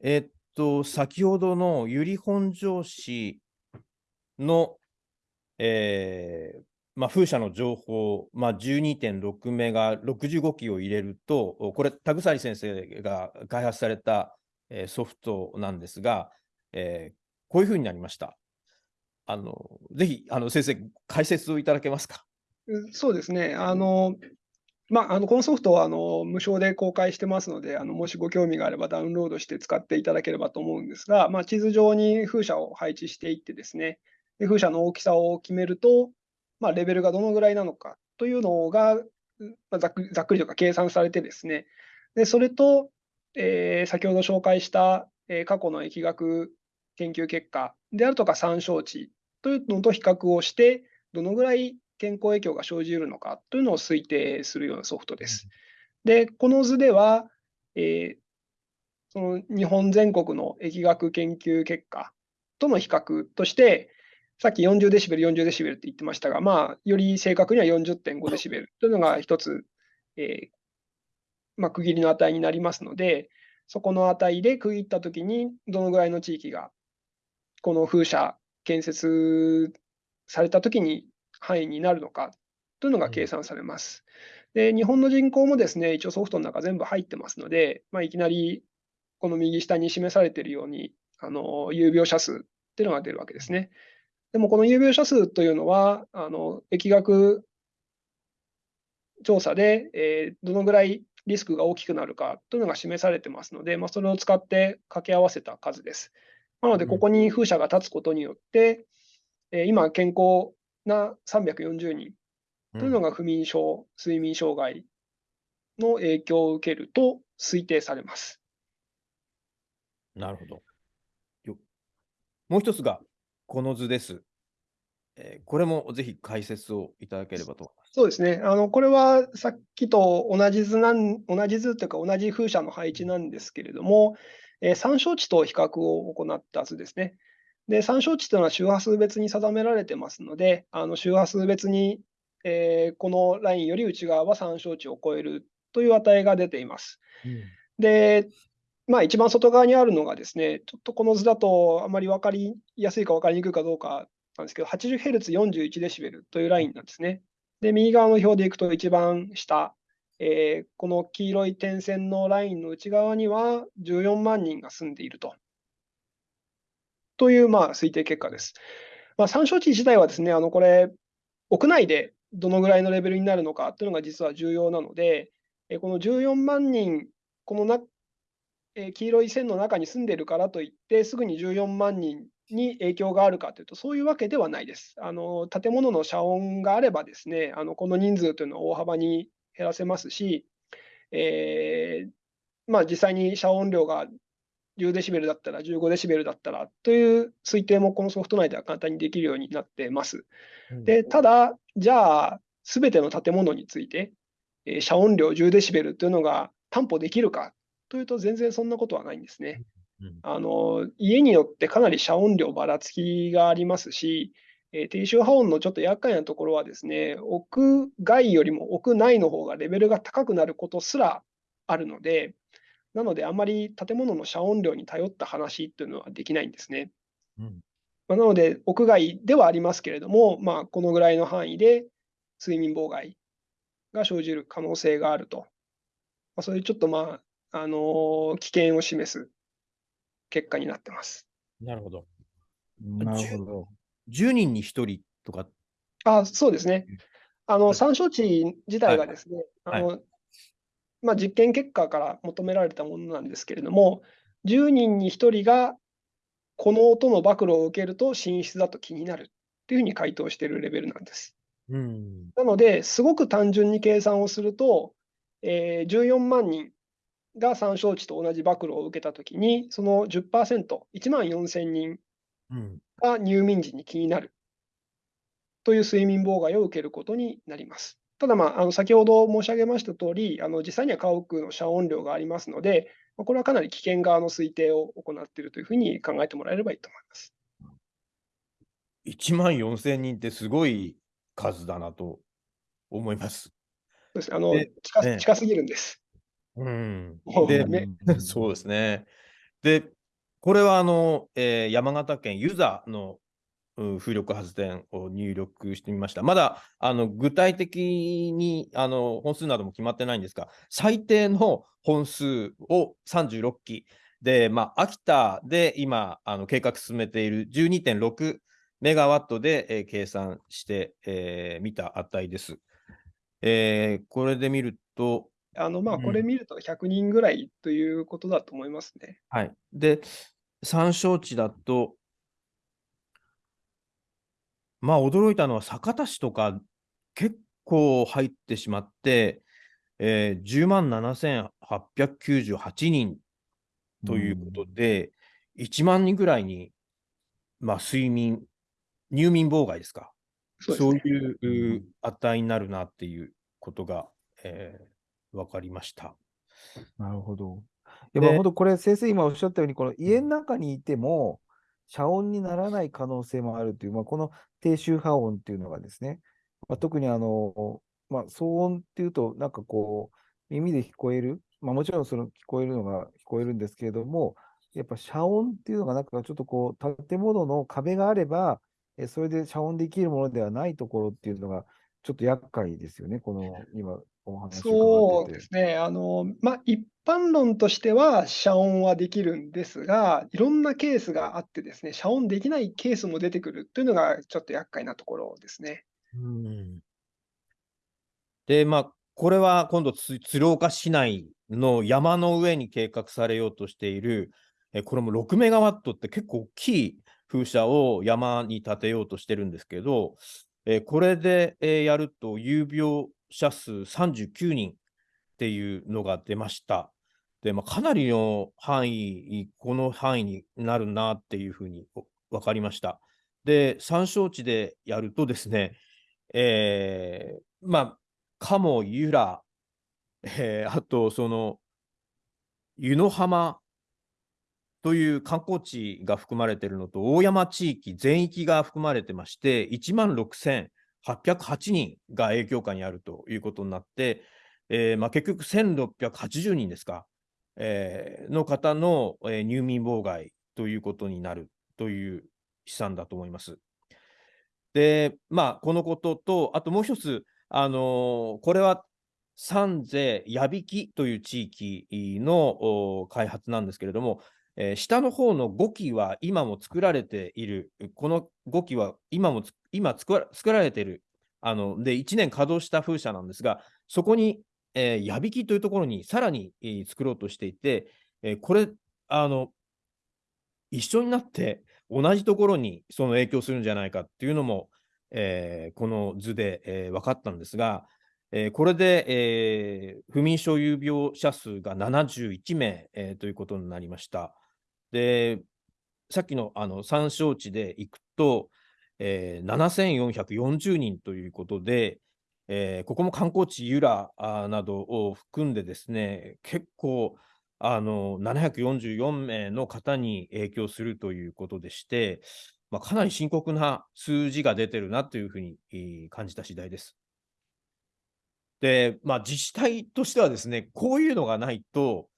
えーっと、先ほどの由利本荘市の、えーまあ、風車の情報、まあ、12.6メガ65機を入れると、これ、田鎖先生が開発された、えーソフトなんですが、えーこういうふうになりました。あのぜひあの先生、解説をいただけますか？そうですね。あの、まあ、あのこのソフトはあの無償で公開してますので、あのもしご興味があればダウンロードして使っていただければと思うんですが、まあ、地図上に風車を配置していってですね、で風車の大きさを決めると、まあ、レベルがどのぐらいなのかというのが、まあ、ざっくりざっくりとか計算されてですね、でそれと、えー先ほど紹介した、えー過去の疫学研究結果であるとか参照値というのと比較をして、どのぐらい健康影響が生じるのかというのを推定するようなソフトです。で、この図では、えーその日本全国の疫学研究結果との比較として、さっき40デシベル、40デシベルって言ってましたが、まあ、より正確には40.5デシベルというのが一つ、えーまあ、区切りの値になりますので、そこの値で区切ったときに、どのぐらいの地域が、この風車建設されたときに範囲になるのかというのが計算されます。で、日本の人口もですね、一応ソフトの中全部入ってますので、まあ、いきなりこの右下に示されているように、あの有病者数っていうのが出るわけですね。でもこの有病者数というのは、あの疫学調査で、えーどのぐらいリスクが大きくなるかというのが示されてますので、まあ、それを使って掛け合わせた数です。なので、うんここに風車が立つことによって、えー今、健康な340人というのが不眠症、睡眠障害の影響を受けると推定されます。なるほど。よもう一つがこの図です。えーこれもぜひ解説をいただければと思います。そうですね。あの、これはさっきと同じ図なん、同じ図というか同じ風車の配置なんですけれども、えー参照値と比較を行った図ですね。で、参照値というのは周波数別に定められてますので、あの周波数別に、えーこのラインより内側は参照値を超えるという値が出ています。で、まあ、一番外側にあるのがですね、ちょっとこの図だとあまり分かりやすいか分かりにくいかどうかなんですけど、80Hz41 デシベルというラインなんですね。で、右側の表でいくと一番下、えーこの黄色い点線のラインの内側には14万人が住んでいると。という、まあ、推定結果です。まあ、参照値自体はですね、あの、これ、屋内でどのぐらいのレベルになるのかというのが実は重要なので、えーこの14万人、このな、えー黄色い線の中に住んでいるからといって、すぐに14万人に影響があるかというと、そういうわけではないです。あの建物の遮音があればですね、あのこの人数というのは大幅に減らせますし、えーまあ、実際に遮音量が10デシベルだったら、15デシベルだったらという推定もこのソフト内では簡単にできるようになってます。で、ただ、じゃあ、すべての建物について、えー遮音量10デシベルというのが担保できるかというと、全然そんなことはないんですね。うんあの家によってかなり遮音量ばらつきがありますし、えー低周波音のちょっと厄介なところはですね、屋外よりも屋内の方がレベルが高くなることすらあるので、なのであまり建物の遮音量に頼った話というのはできないんですね。うんまあなので、屋外ではありますけれども、まあ、このぐらいの範囲で睡眠妨害が生じる可能性があると。まあ、そういうちょっと、まあ、あのー危険を示す結果になってます。なるほど。なるほど。10人に1人とか？あ、そうですね。あの、はい参照値自体がですね、はいあの、まあ、実験結果から求められたものなんですけれども、10人に1人がこの音の暴露を受けると寝室だと気になるっていうふうに回答しているレベルなんです。うん。なので、すごく単純に計算をすると、えー14万人が参照値と同じ暴露を受けたときに、その10%、1万4000人うん。が入眠時に気になるという睡眠妨害を受けることになります。ただ、まあ、あの先ほど申し上げましたとおり、あの実際には家屋の遮音量がありますので、まあこれはかなり危険側の推定を行っているというふうに考えてもらえればいいと思います。1万4000人ってすごい数だなと思います。そうですあので近ええ近すぎるんです。うんでめ そうですね。で、これはあの、えー山形県ユザのうん風力発電を入力してみました。まだあの具体的にあの本数なども決まってないんですが、最低の本数を36機で、まあ、秋田で今あの計画進めている12.6メガワットで、えー計算してみ、えー見た値です。えーこれで見ると、あの、まあ、うんこれ見ると100人ぐらいということだと思いますね。はい。で、参照地だと、まあ、驚いたのは酒田市とか結構入ってしまって、えー10万7898人ということで、1万人ぐらいに、まあ、睡眠、入眠妨害ですか。そうね。いうう値になるなっていうことが、えー分かりました。なるほど。で本当これ、先生今おっしゃったように、この家の中にいても、遮音にならない可能性もあるという、まあ、この低周波音っていうのがですね、まあ、特にあの、まあ、騒音っていうと、なんかこう、耳で聞こえる、まあ、もちろんその聞こえるのが聞こえるんですけれども、やっぱ遮音っていうのが、なんかちょっとこう、建物の壁があれば、えそれで遮音できるものではないところっていうのが、ちょっと厄介ですよね、この今、そうですね。あの、まあ、一般論としては遮音はできるんですが、いろんなケースがあってですね、遮音できないケースも出てくるというのがちょっと厄介なところですね。うんで、まあ、これは今度つ、鶴岡市内の山の上に計画されようとしている、えこれも6メガワットって結構大きい風車を山に建てようとしてるんですけど、えこれで、えやると有病者数39人っていうのが出ました。で、まあ、かなりの範囲、この範囲になるなっていうふうに分かりました。で、参照地でやるとですね、えーまあ、鴨、由良、えーあと、その、湯の浜という観光地が含まれているのと、大山地域全域が含まれてまして、1万6000 808人が影響下にあるということになって、えーまあ、結局1680人ですか、えーの方の、えー入眠妨害ということになるという試算だと思います。で、まあ、このことと、あともう一つ、あのーこれは三世矢引という地域の開発なんですけれども、えー下の方の5基は今も作られている、この5基は今も今作ら作られている、あので1年稼働した風車なんですが、そこに、えー矢引きというところにさらに、えー作ろうとしていて、えーこれあの、一緒になって同じところにその影響するんじゃないかっていうのも、えーこの図で、えー分かったんですが、えーこれで、えー不眠症有病者数が71名、えーということになりました。で、さっきのあの参照値でいくと、えー7440人ということで、えーここも観光地、由良などを含んでですね、結構あの744名の方に影響するということでして、まあ、かなり深刻な数字が出てるなというふうに感じた次第です。で、まあ、自治体としてはですね、こういうのがないと、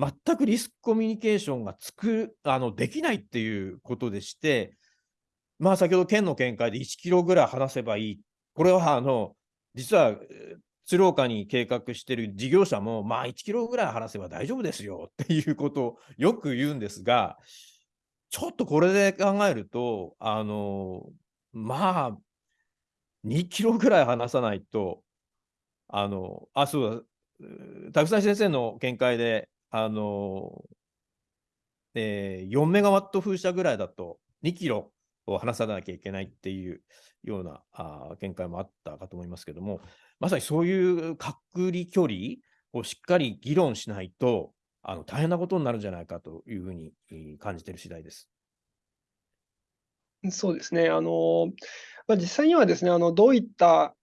全くリスクコミュニケーションがつくあのできないっていうことでして、まあ、先ほど県の見解で1キロぐらい離せばいい。これはあの実は鶴岡に計画している事業者も、まあ、1キロぐらい離せば大丈夫ですよっていうことをよく言うんですが、ちょっとこれで考えると、あのまあ、2キロぐらい離さないと、あの、あ、そうだ、うー田草先生の見解で、あの、えー4メガワット風車ぐらいだと2キロを離さなきゃいけないっていうようなあ見解もあったかと思いますけども、まさにそういう隔離距離をしっかり議論しないと、あの大変なことになるんじゃないかというふうに感じている次第です。そうですね。あの、まあ、実際にはですね、あの、どういった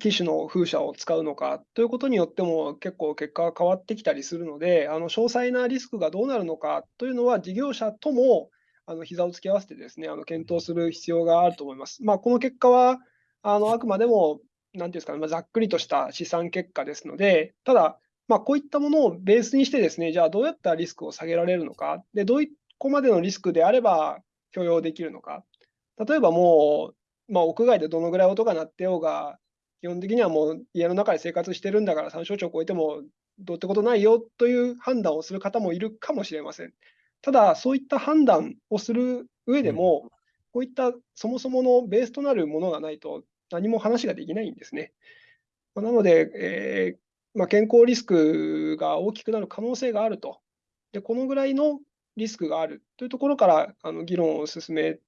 機種の風車を使うのかということによっても結構結果が変わってきたりするので、あの、詳細なリスクがどうなるのかというのは事業者とも、あの、膝を突き合わせてですね、あの、検討する必要があると思います。まあ、この結果は、あの、あくまでも、なんていうんですかね、まあ、ざっくりとした試算結果ですので、ただ、まあ、こういったものをベースにしてですね、じゃあどうやったらリスクを下げられるのか、で、どこまでのリスクであれば許容できるのか。例えばもう、まあ、屋外でどのぐらい音が鳴ってようが、基本的にはもう家の中で生活してるんだから参照値を超えてもどうってことないよという判断をする方もいるかもしれません。ただ、そういった判断をする上でも、こういったそもそものベースとなるものがないと何も話ができないんですね。なので、えーまあ、健康リスクが大きくなる可能性があると。で、このぐらいのリスクがあるというところからあの議論を進め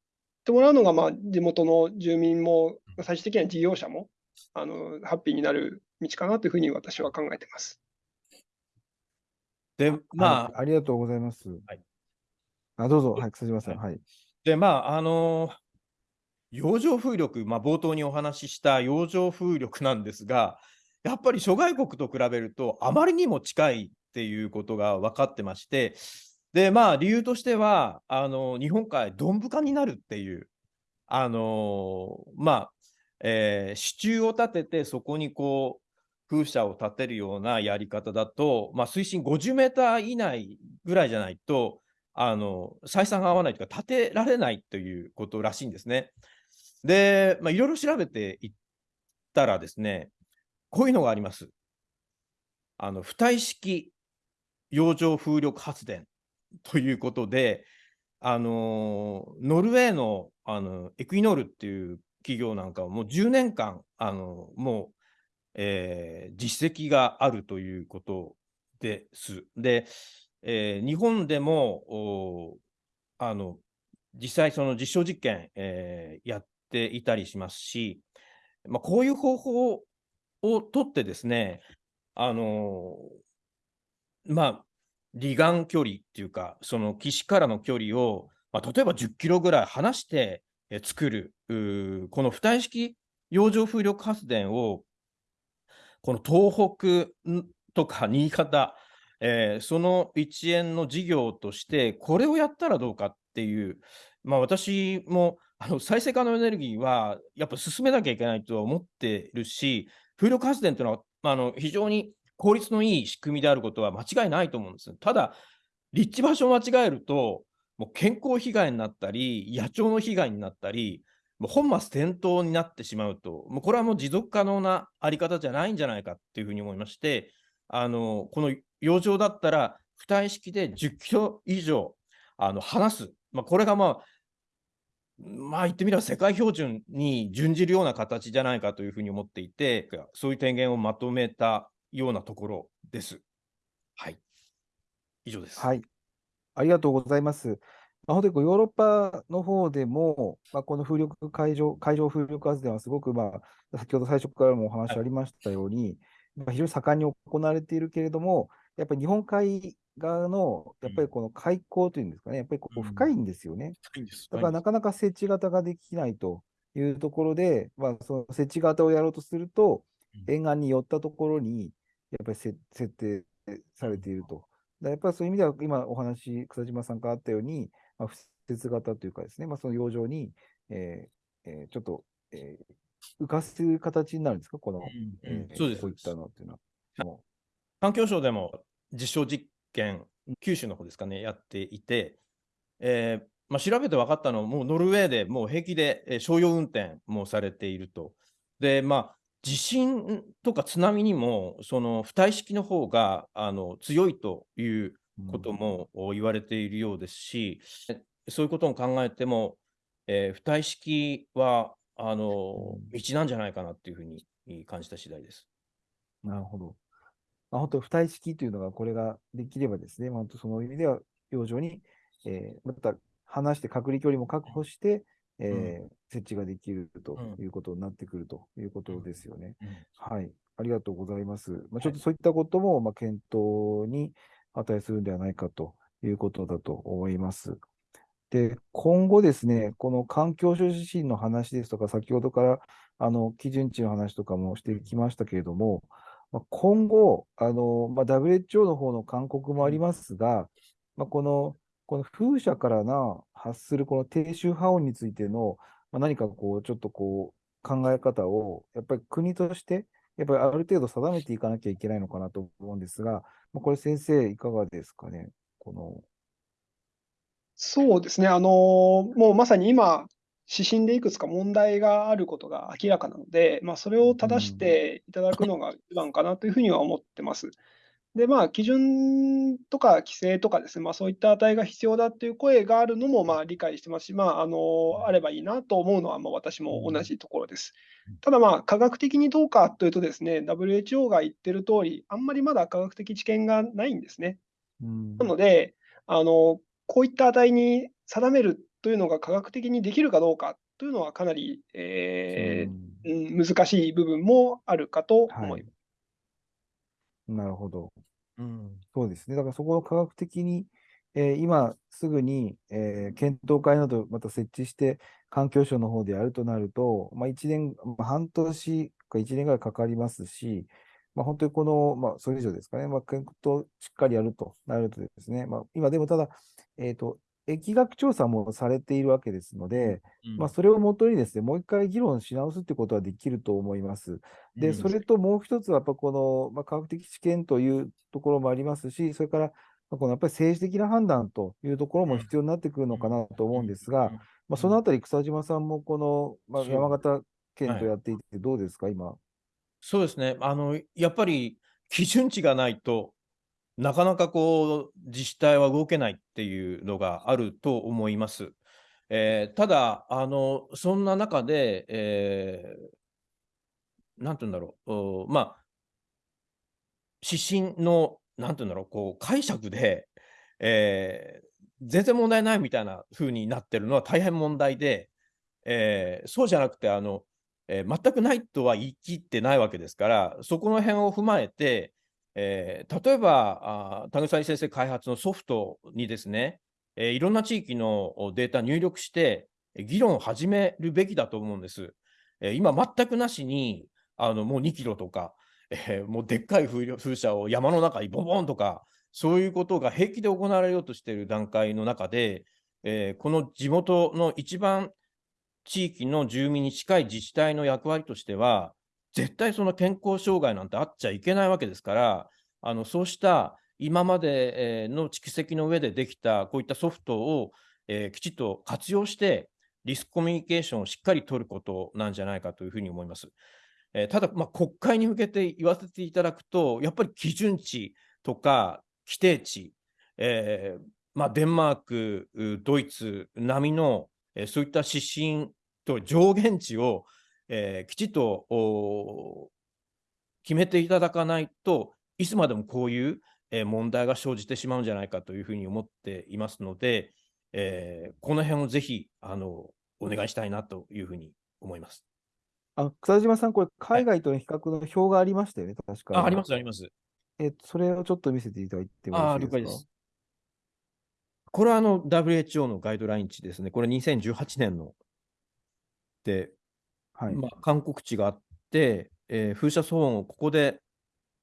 てもらうのが、まあ、地元の住民も、最終的には事業者もあのハッピーになる道かなというふうに私は考えています。で、まはいありがとうございます。はいあ、どうぞ、はい、草島さん、はい。で、まあ、あの洋上風力、まあ、冒頭にお話しした洋上風力なんですが、やっぱり諸外国と比べると、あまりにも近いっていうことが分かってまして、で、まあ、理由としては、あの日本海、どんぶかになるっていう、あのまあ、えー支柱を立てて、そこにこう、風車を立てるようなやり方だと、まあ、水深50メーター以内ぐらいじゃないと、あの採算が合わないというか、建てられないということらしいんですね。で、まあ、いろいろ調べていったらですね、こういうのがあります。あの、浮体式洋上風力発電ということで、あのノルウェーのあのエクイノールっていう企業なんかはもう10年間、あのもう、えー実績があるということです。で、えー日本でもおあの実際、その実証実験、えーやっていたりしますし、まあ、こういう方法をとってですね、あのまあ、離岸距離っていうか、その岸からの距離を、まあ、例えば10キロぐらい離して作る、うこの浮体式洋上風力発電を、この東北とか新潟、えーその一円の事業として、これをやったらどうかっていう、まあ、私もあの再生可能エネルギーはやっぱ進めなきゃいけないとは思ってるし、風力発電というのはまあの非常に効率のいい仕組みであることは間違いないと思うんです。ただ、立地場所を間違えると、もう健康被害になったり、野鳥の被害になったり、本末転倒になってしまうと、もうこれはもう持続可能なあり方じゃないんじゃないかっていうふうに思いまして、あのこの洋上だったら、浮体式で10キロ以上あの離す、まあ、これがまあ、まあ言ってみれば世界標準に準じるような形じゃないかというふうに思っていて、そういう提言をまとめたようなところです。はい。以上です。はい。ありがとうございます。まあ、本当にこうヨーロッパの方でも、まあ、この風力海上、海上風力発電はすごく、まあ、先ほど最初からもお話ありましたように、まあ非常に盛んに行われているけれども、やっぱり日本海側の、やっぱりこの海溝というんですかね、やっぱりこううん。深いんですよね。いいんだからなかなか設置型ができないというところで、まあ、その設置型をやろうとするとうん、沿岸に寄ったところにやっぱりせ設定されていると。やっぱりそういう意味では、今お話、草島さんからあったように、まあ、不設型というかですね、まあ、その洋上に、えーえーちょっと、えー浮かせる形になるんですか、この、うんえーそうですこういったのっていうのは。も環境省でも実証実験、九州の方ですかね、やっていて、えーまあ、調べて分かったのは、もうノルウェーでもう平気でえー商用運転もされていると。で、まあ、地震とか津波にも、その浮体式の方があの強いといううことも言われているようですし、そういうことを考えても、えー浮体式はあのうん道なんじゃないかなっていうふうに感じた次第です。なるほど。まあ、本当、浮体式というのが、これができればですね、まあ、その意味では、洋上に、えーまた離して隔離距離も確保して、えー設置ができるとうんいうことになってくるということですよね。うんはい。ありがとうございます。まあ、ちょっとそういったことも、まあ、検討に値するんではないかということだと思います。で、今後ですね、この環境省指針の話ですとか、先ほどからあの基準値の話とかもしてきましたけれども、今後、あのまあ、WHO の方の勧告もありますが、まあ、このこの風車からな発するこの低周波音についての、まあ、何かこう、ちょっとこう、考え方を、やっぱり国として、やっぱりある程度定めていかなきゃいけないのかなと思うんですが、これ先生、いかがですかね。このそうですね、あのもうまさに今、指針でいくつか問題があることが明らかなので、まあ、それを正していただくのが一番かなというふうには思ってます。で、まあ、基準とか規制とかですね、まあ、そういった値が必要だっていう声があるのもまあ理解してますし、まあ、あのあればいいなと思うのはまあ私も同じところです。ただ、まあ、科学的にどうかというとですね、WHO が言ってる通り、あんまりまだ科学的知見がないんですね。うんなので、あのこういった値に定めるというのが科学的にできるかどうかというのはかなり、えうんーうん難しい部分もあるかと思います。なるほど。うんそうですね。だからそこを科学的に、えー今すぐに、えー検討会などまた設置して、環境省の方でやるとなると、まあ、1年、まあ、半年か1年ぐらいかかりますし、まあ、本当にこの、まあ、それ以上ですかね、まあ、検討しっかりやるとなるとですね、まあ、今でもただ、えっ、と、疫学調査もされているわけですので、まあ、それをもとにですね、もう一回議論し直すってことはできると思います。で、それともう一つは、やっぱこの、まあ、科学的知見というところもありますし、それから、まあこのやっぱり政治的な判断というところも必要になってくるのかなと思うんですが、まあ、そのあたり、草島さんもこの、ま山形県はい。とやっていて、どうですか、今？そうですね。あの、やっぱり基準値がないとなかなかこう、自治体は動けないっていうのがあると思います。えーただ、あの、そんな中で、えーなんて言うんだろう、おまあ、指針の、なんて言うんだろう、こう、解釈で、えー全然問題ないみたいな風になってるのは大変問題で、えーそうじゃなくて、あの、えー全くないとは言い切ってないわけですから、そこの辺を踏まえて、えー例えば、田口先生開発のソフトにですね、えーいろんな地域のデータ入力して、議論を始めるべきだと思うんです。えー今、全くなしに、あのもう2キロとか、えーもうでっかい風車を山の中にボボンとか、そういうことが平気で行われようとしている段階の中で、えーこの地元の一番地域の住民に近い自治体の役割としては、絶対その健康障害なんてあっちゃいけないわけですから、あのそうした今までの蓄積の上でできたこういったソフトを、えーきちっと活用して、リスクコミュニケーションをしっかり取ることなんじゃないかというふうに思います。えーただ、まあ、国会に向けて言わせていただくと、やっぱり基準値とか規定値、えーまあ、デンマーク、ドイツ並みの、えそういった指針と上限値を、えーきちっとお決めていただかないといつまでもこういう、えー問題が生じてしまうんじゃないかというふうに思っていますので、えーこの辺をぜひあのお願いしたいなというふうに思います。あ草島さん、これ、海外との比較の表がありましたよね、確かああります。す、あります。えそれをちょっと見せていただいてもよいですす。これはあの WHO のガイドライン値ですね。これ2018年ので、はい。まあ、勧告値があって、えー風車騒音をここで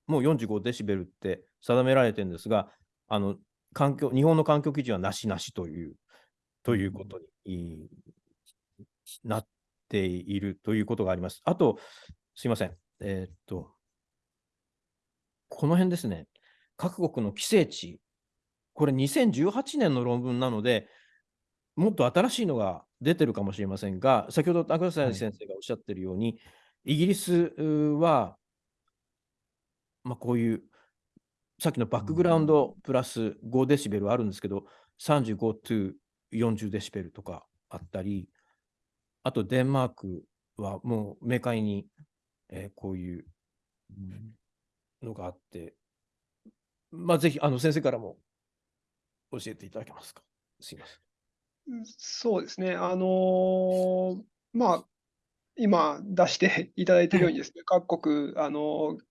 もう45デシベルって定められてるんですが、あの環境日本の環境基準はなしなしというということになっているということがあります。あと、すいません。えーっと、この辺ですね。各国の規制値、これ2018年の論文なので、もっと新しいのが出てるかもしれませんが、先ほど中谷先生がおっしゃってるように、イギリスうは、まあ、こういう、さっきのバックグラウンドプラス5デシベルあるんですけど、35 to 40デシベルとかあったり、あとデンマークはもう明快に、えーこういうのがあって、まあ、ぜひあの先生からも教えていただけますか？すいません。そうですね。あのーまあ、今出していただいているようにですね、各国、あのー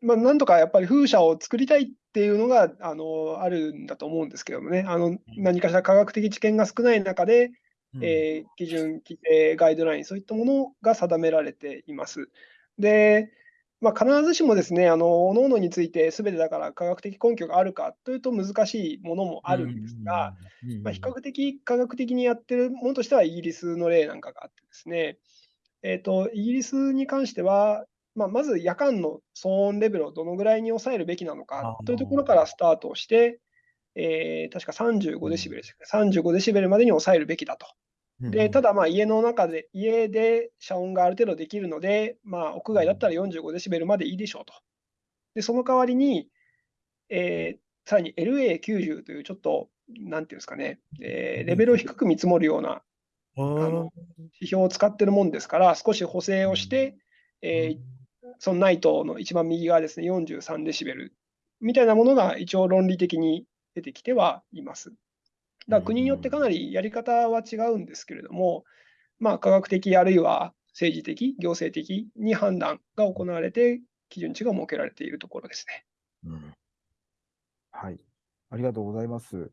まあ、なんとかやっぱり風車を作りたいっていうのが、あのーあるんだと思うんですけどもね、あの何かしら科学的知見が少ない中で、えー基準、規定、ガイドライン、そういったものが定められています。で、まあ、必ずしもですね、あの、各々について全てだから科学的根拠があるかというと難しいものもあるんですが、まあ、比較的科学的にやってるものとしてはイギリスの例なんかがあってですね、えーと、イギリスに関しては、まあ、まず夜間の騒音レベルをどのぐらいに抑えるべきなのかというところからスタートをして、えー確か35デシベルでしたか、35デシベルまでに抑えるべきだと。でただ、まあ家の中で、家で遮音がある程度できるので、まあ、屋外だったら45デシベルまでいいでしょうと。で、その代わりに、えーさらに LA90 というちょっと、なんていうんですかね、えーレベルを低く見積もるようなあの指標を使ってるもんですから、少し補正をして、えーそのナイトの一番右側ですね、43デシベルみたいなものが一応論理的に出てきてはいます。だから国によってかなりやり方は違うんですけれども、まあ、科学的あるいは政治的、行政的に判断が行われて、基準値が設けられているところですね。うんはい。ありがとうございます。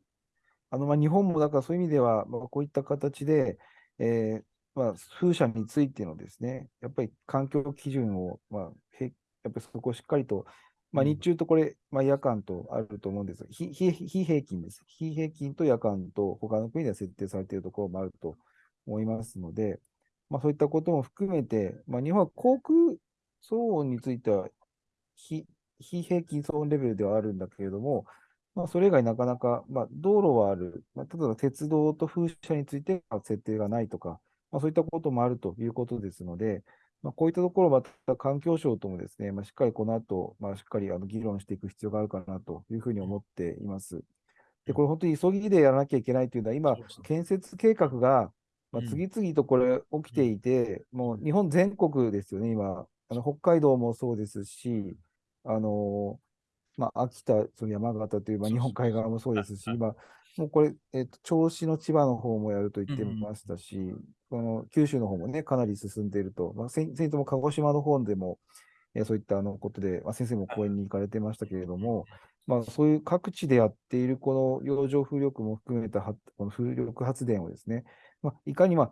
あの、まあ、日本もだからそういう意味では、まあ、こういった形で、えーまあ、風車についてのですね、やっぱり環境基準を、まあ、へやっぱりそこをしっかりと、まあ、うん日中とこれ、まあ、夜間とあると思うんですが、非非非平均です。非平均と夜間と他の国では設定されているところもあると思いますので、まあ、そういったことも含めて、まあ、日本は航空騒音については非非平均騒音レベルではあるんだけれども、まあ、それ以外なかなか、まあ、道路はある、まあ、例えば鉄道と風車については設定がないとか、まあ、そういったこともあるということですので、まあ、こういったところ、また環境省ともですね、まあ、しっかりこの後、まあ、しっかりあの議論していく必要があるかなというふうに思っています。で、これ本当に急ぎでやらなきゃいけないというのは、今建設計画が、まあ、うん。次々とこれ起きていて、もう日本全国ですよね、今。あの北海道もそうですし、あのまあ、秋田、その山形という、まあ、日本海側もそうですし、はい今、もうこれ、えっと、銚子の千葉の方もやると言ってましたし、この九州の方もね、かなり進んでいると、まあ、先先とも鹿児島の方でも、えーそういったあのことで、まあ、先生も講演に行かれてましたけれども、まあ、そういう各地でやっているこの洋上風力も含めたはこの風力発電をですね、まあ、いかにま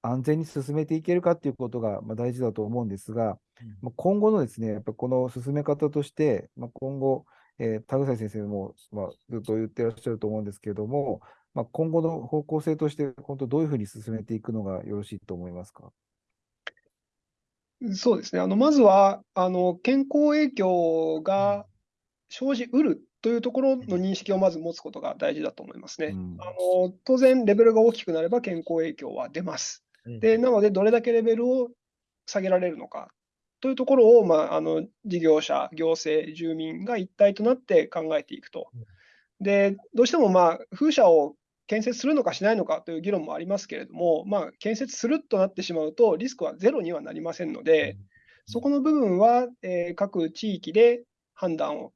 あ安全に進めていけるかということがまあ大事だと思うんですが、まあ、今後のですね、やっぱりこの進め方として、まあ、今後、えー田口先生も、まあ、ずっと言ってらっしゃると思うんですけれども、まあ、今後の方向性として、本当どういうふうに進めていくのがよろしいと思いますか？そうですね。あの、まずは、あの、健康影響が生じうるというところの認識をまず持つことが大事だと思いますね。うんあの、当然、レベルが大きくなれば健康影響は出ます。うんで、なので、どれだけレベルを下げられるのかというところを、まあ、あの、事業者、行政、住民が一体となって考えていくと。で、どうしても、まあ、風車を建設するのかしないのかという議論もありますけれども、まあ、建設するとなってしまうと、リスクはゼロにはなりませんので、そこの部分は、えー各地域で判断を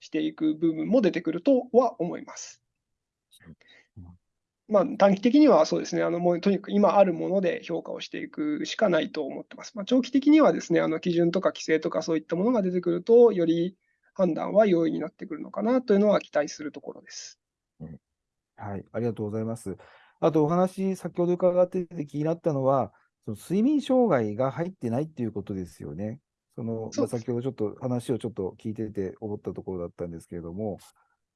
していく部分も出てくるとは思いますうん。まあ、短期的にはそうですね、あのもうとにかく今あるもので評価をしていくしかないと思ってます。まあ、長期的にはですね、あの基準とか規制とかそういったものが出てくると、より判断は容易になってくるのかなというのは期待するところです。はい、ありがとうございます。あとお話、先ほど伺ってて気になったのは、その睡眠障害が入ってないっていうことですよね。そのまあ先ほどちょっと話をちょっと聞いてて思ったところだったんですけれども、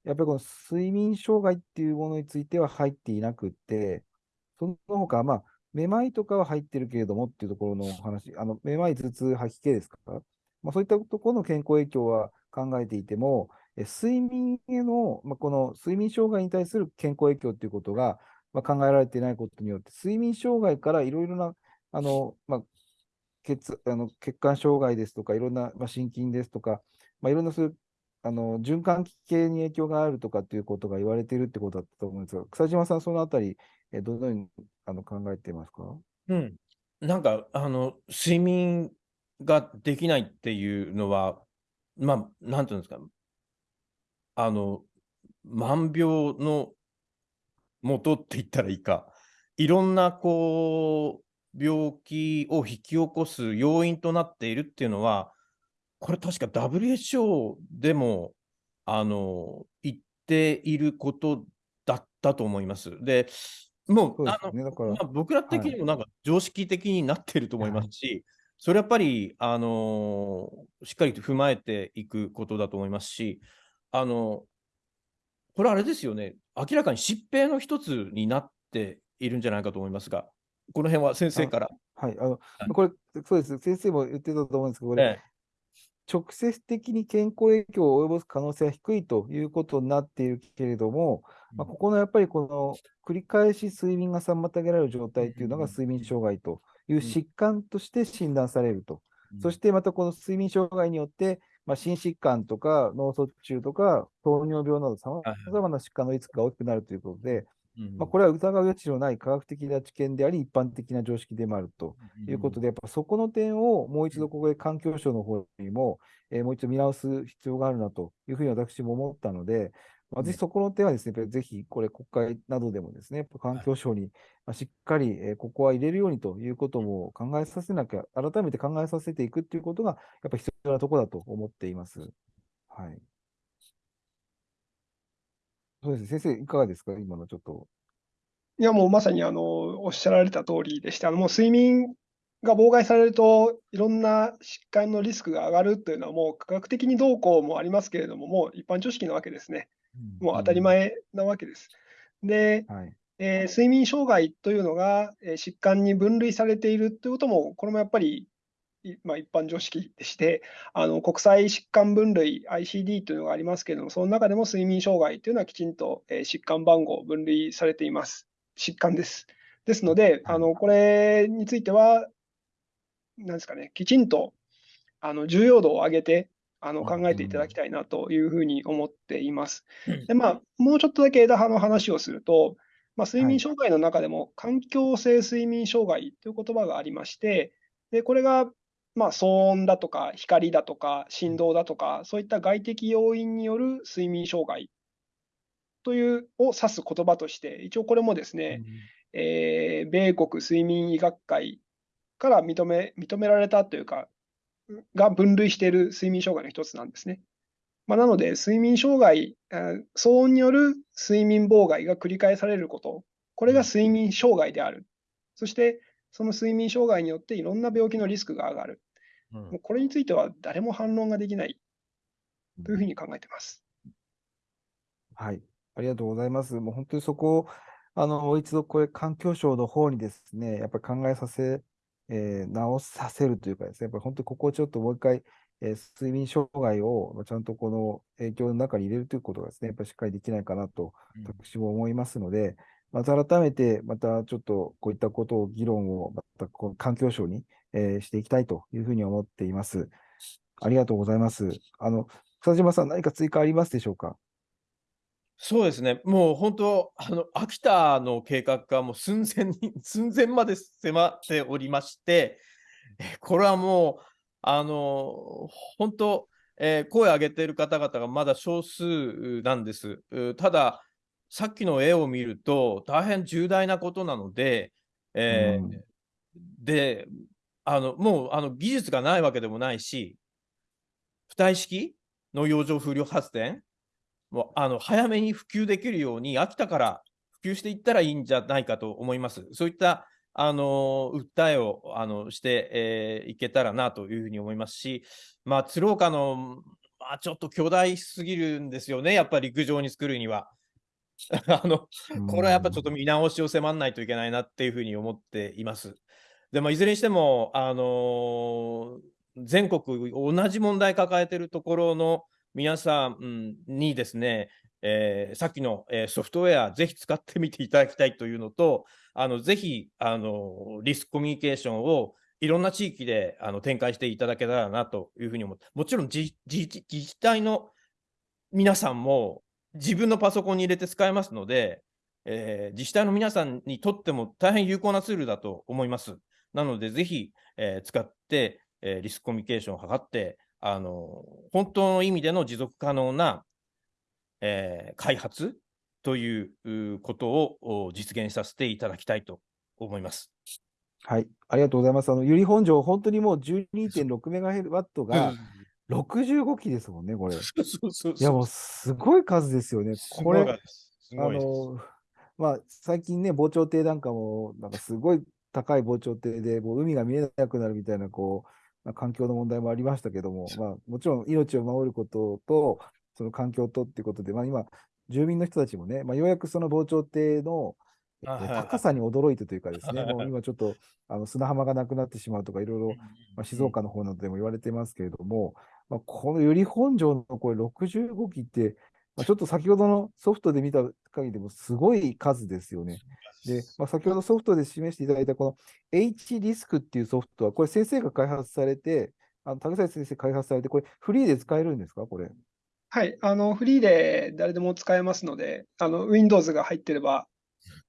やっぱりこの睡眠障害っていうものについては入っていなくって、その他、まあ、めまいとかは入ってるけれどもっていうところのお話、あのめまい、頭痛、吐き気ですか、まあ、そういったところの健康影響は考えていても、え睡眠への、まあ、この睡眠障害に対する健康影響ということが、まあ、考えられていないことによって、睡眠障害からいろいろなあの、まあ、血あの血管障害ですとか、いろんな、まあ、心筋ですとか、まあ、いろんなそういうあの循環器系に影響があるとかっていうことが言われているってことだったと思うんですが、草島さん、そのあたり、えどのようにあの考えていますか？うん、なんかあの睡眠ができないっていうのは、まあ、なんていうんですか、あの万病の元って言ったらいいか、いろんなこう病気を引き起こす要因となっているっていうのは、これ確か WHO でもあの言っていることだったと思います。で、もそううであのまあ、僕ら的にもなんか常識的になってると思いますし、それやっぱり、あのーしっかりと踏まえていくことだと思いますし、あのこれあれですよね、明らかに疾病の一つになっているんじゃないかと思いますが、この辺は先生から。はい、あのはい。これ、そうです。先生も言ってたと思うんですけど、これ、え直接的に健康影響を及ぼす可能性は低いということになっているけれども、まあ、ここのやっぱりこの繰り返し睡眠が妨げられる状態というのがうん。睡眠障害という疾患として診断されると。えそしてまたこの睡眠障害によってまあ、心疾患とか脳卒中とか糖尿病などさまざまな疾患のリスクが大きくなるということで、まあ、これは疑う余地のない科学的な知見であり、一般的な常識でもあるということで、やっぱそこの点をもう一度ここで環境省の方にも、えー、もう一度見直す必要があるなというふうに私も思ったので、まあ、ぜひそこの点はですね、ぜひこれ国会などでもですね、環境省にしっかり、えー、ここは入れるようにということも考えさせなきゃ、改めて考えさせていくということが、やっぱり必要なところだと思っています。はい。そうですね、先生、いかがですか、今のちょっと。いや、もうまさにあのおっしゃられた通りでして、あのもう睡眠が妨害されると、いろんな疾患のリスクが上がるというのは、もう科学的にどうこうもありますけれども、もう一般常識なわけですね。もう当たり前なわけです。で、はい、えー、睡眠障害というのが、えー、疾患に分類されているということも、これもやっぱりまあ、一般常識でして、あの国際疾患分類 ICD というのがありますけれども、その中でも睡眠障害というのはきちんと、え疾患番号分類されています。疾患です。ですので、あのこれについては、なんですかね、きちんとあの重要度を上げてあの考えていただきたいなというふうに思っています。でまあ、もうちょっとだけ枝葉の話をすると、まあ、睡眠障害の中でも環境性睡眠障害という言葉がありまして、でこれがまあ、騒音だとか光だとか振動だとか、そういった外的要因による睡眠障害というを指す言葉として、一応これもですね、うん、えー、米国睡眠医学会から認め認められたというか、が分類している睡眠障害の一つなんですね。まあ、なので、睡眠障害、騒音による睡眠妨害が繰り返されること、これが睡眠障害である。そして、その睡眠障害によっていろんな病気のリスクが上がる。うん、もうこれについては誰も反論ができないというふうに考えています。はい、ありがとうございます。もう本当にそこを、あの、一度これ、環境省の方にですね、やっぱり考えさせ、えー、直させるというかですね、やっぱり本当にここをちょっともう一回、えー、睡眠障害をちゃんとこの影響の中に入れるということがですね、やっぱりしっかりできないかなと、私も思いますので、また改めて、またちょっとこういったことを、議論を、またこの環境省に、えー、していきたいというふうに思っています。ありがとうございます。あの、草島さん、何か追加ありますでしょうか？そうですね、もう本当、あの秋田の計画がもう寸前に、寸前まで迫っておりまして、これはもう、あの本当、えー、声を上げている方々がまだ少数なんです。ただ、さっきの絵を見ると、大変重大なことなので、えー、うん、で、あのもうあの技術がないわけでもないし、浮体式の洋上風力発電、もうあの早めに普及できるように、秋田から普及していったらいいんじゃないかと思います。そういったあの訴えをあのして、えー、いけたらなというふうに思いますし、まあ、鶴岡の、まあ、ちょっと巨大すぎるんですよね、やっぱり陸上に作るには。あの、これはやっぱちょっと見直しを迫らないといけないなっていうふうに思っています。でも、いずれにしても、あの全国同じ問題抱えているところの皆さんにですね、えー、さっきの、えー、ソフトウェア、ぜひ使ってみていただきたいというのと、あのぜひあのリスクコミュニケーションをいろんな地域であの展開していただけたらなというふうに思って、もちろん自治体の皆さんも自分のパソコンに入れて使えますので、えー、自治体の皆さんにとっても大変有効なツールだと思います。なので、ぜひ、えー、使って、えー、リスクコミュニケーションを図って、あの本当の意味での持続可能な、えー、開発ということを実現させていただきたいと思います。はい、ありがとうございます。あの、由利本荘、本当にもう12.6メガワットが、うん65機ですもんね、これ。いや、もうすごい数ですよね。これ、あの、まあ、最近ね、防潮堤なんかも、なんかすごい高い防潮堤で、もう海が見えなくなるみたいな、こう、まあ、環境の問題もありましたけども、まあ、もちろん命を守ることと、その環境とっていうことで、まあ、今、住民の人たちもね、まあ、ようやくその防潮堤の、高さに驚いてというかですね、もう今ちょっとあの砂浜がなくなってしまうとか、いろいろ、まあ、静岡の方などでも言われてますけれども、まあ、この由利本荘のこれ65機って、まあ、ちょっと先ほどのソフトで見た限りでもすごい数ですよね。で、まあ、先ほどソフトで示していただいたこの H リスクっていうソフトは、これ先生が開発されて、あの高崎先生開発されて、これ、フリーで使えるんですか、これ。はい、あのフリーで誰でも使えますので、あの Windows が入ってればはい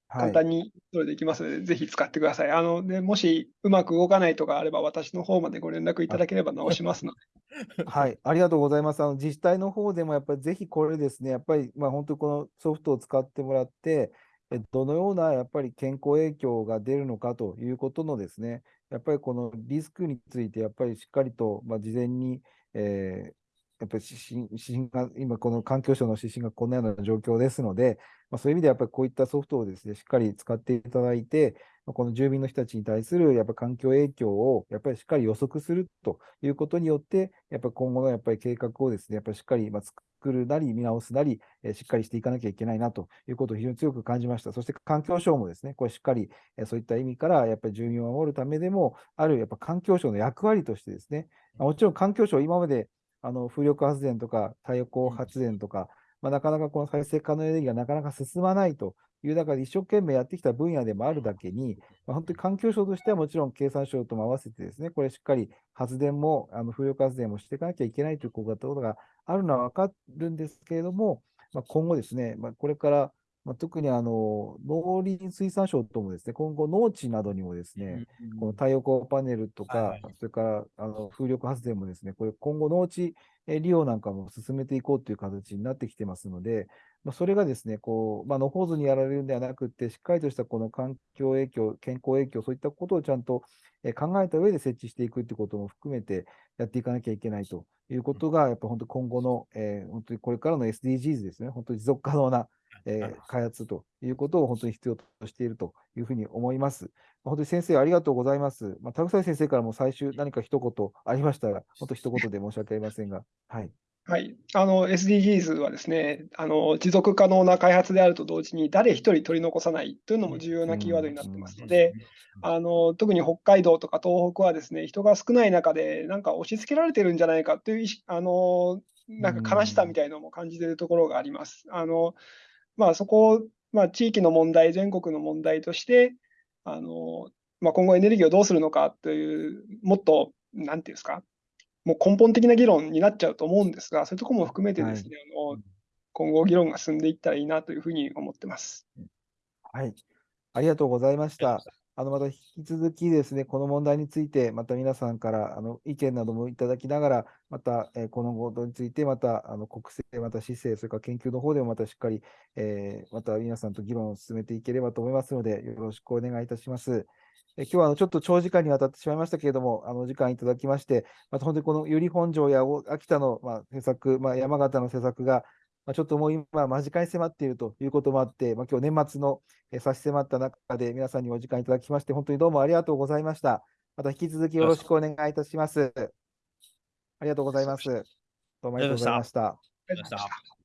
簡。単にそれできますので、ぜひ使ってください。あのでもしうまく動かないとかあれば、私の方までご連絡いただければ直しますので。はい、ありがとうございます。あの自治体の方でもやっぱりぜひこれですね、やっぱりまあ本当にこのソフトを使ってもらって、えどのようなやっぱり健康影響が出るのかということのですね、やっぱりこのリスクについてやっぱりしっかりとまあ事前に、えーやっぱり指針指針が、今この環境省の指針がこんなような状況ですので、まあ、そういう意味でやっぱりこういったソフトをですね、しっかり使っていただいて、この住民の人たちに対するやっぱ環境影響をやっぱりしっかり予測するということによって、やっぱり今後のやっぱり計画をですね、やっぱりしっかりま作るなり見直すなり、えしっかりしていかなきゃいけないなということを非常に強く感じました。そして環境省もですね、これしっかりえそういった意味からやっぱり住民を守るためでもあるやっぱ環境省の役割としてですね、もちろん環境省今まであの風力発電とか太陽光発電とか、まあ、なかなかこの再生可能エネルギーがなかなか進まないという中で一生懸命やってきた分野でもあるだけに、まあ、本当に環境省としてはもちろん経産省とも合わせてですね、これしっかり発電も、あの風力発電もしていかなきゃいけないということがあるのは分かるんですけれども、まあ、今後ですね、まあ、これから、まあ、特にあの農林水産省ともですね、今後農地などにもですね、この太陽光パネルとかはいはい、それからあの風力発電もですね、これ今後農地えー利用なんかも進めていこうという形になってきてますので、まあ、それがですね、こう、まあ、野放図にやられるんではなくて、しっかりとしたこの環境影響、健康影響、そういったことをちゃんとえー考えた上で設置していくということも含めてやっていかなきゃいけないということが、やっぱ本当今後の、えー本当にこれからの SDGs ですね、本当に持続可能な、えー開発ということを本当に必要としているというふうに思います。本当に先生、ありがとうございます。まあ、田口先生からも最終何か一言ありましたら、本当一言で申し訳ありませんが、はい。はい、あの SDGs はですねあの、持続可能な開発であると同時に、誰一人取り残さないというのも重要なキーワードになってますので、あの特に北海道とか東北はですね人が少ない中で、なんか押し付けられてるんじゃないかというあのなんか悲しさみたいなのも感じているところがあります。あのまあ、そこを、まあ、地域の問題、全国の問題として、あのまあ、今後エネルギーをどうするのかという、もっと、なんていうんですか、もう根本的な議論になっちゃうと思うんですが、そういうところも含めてですね、あの今後議論が進んでいったらいいなというふうに思ってます。はい。ありがとうございました。あの、また引き続きですね、この問題について、また皆さんからあの意見などもいただきながら、また、えこのことについて、またあの国政、また市政、それから研究の方でもまたしっかり、えーまた皆さんと議論を進めていければと思いますので、よろしくお願いいたします。え今日はあのちょっと長時間にわたってしまいましたけれども、あの時間いただきまして、また本当にこの由利本荘や秋田の、まあ、施策、まあ、山形の施策が、まあ、ちょっともう今、間近に迫っているということもあって、まあ、今日年末のえー差し迫った中で皆さんにお時間いただきまして、本当にどうもありがとうございました。また引き続きよろしくお願いいたします。ありがとうございます。どうもありがとうございました。ありがとうございました。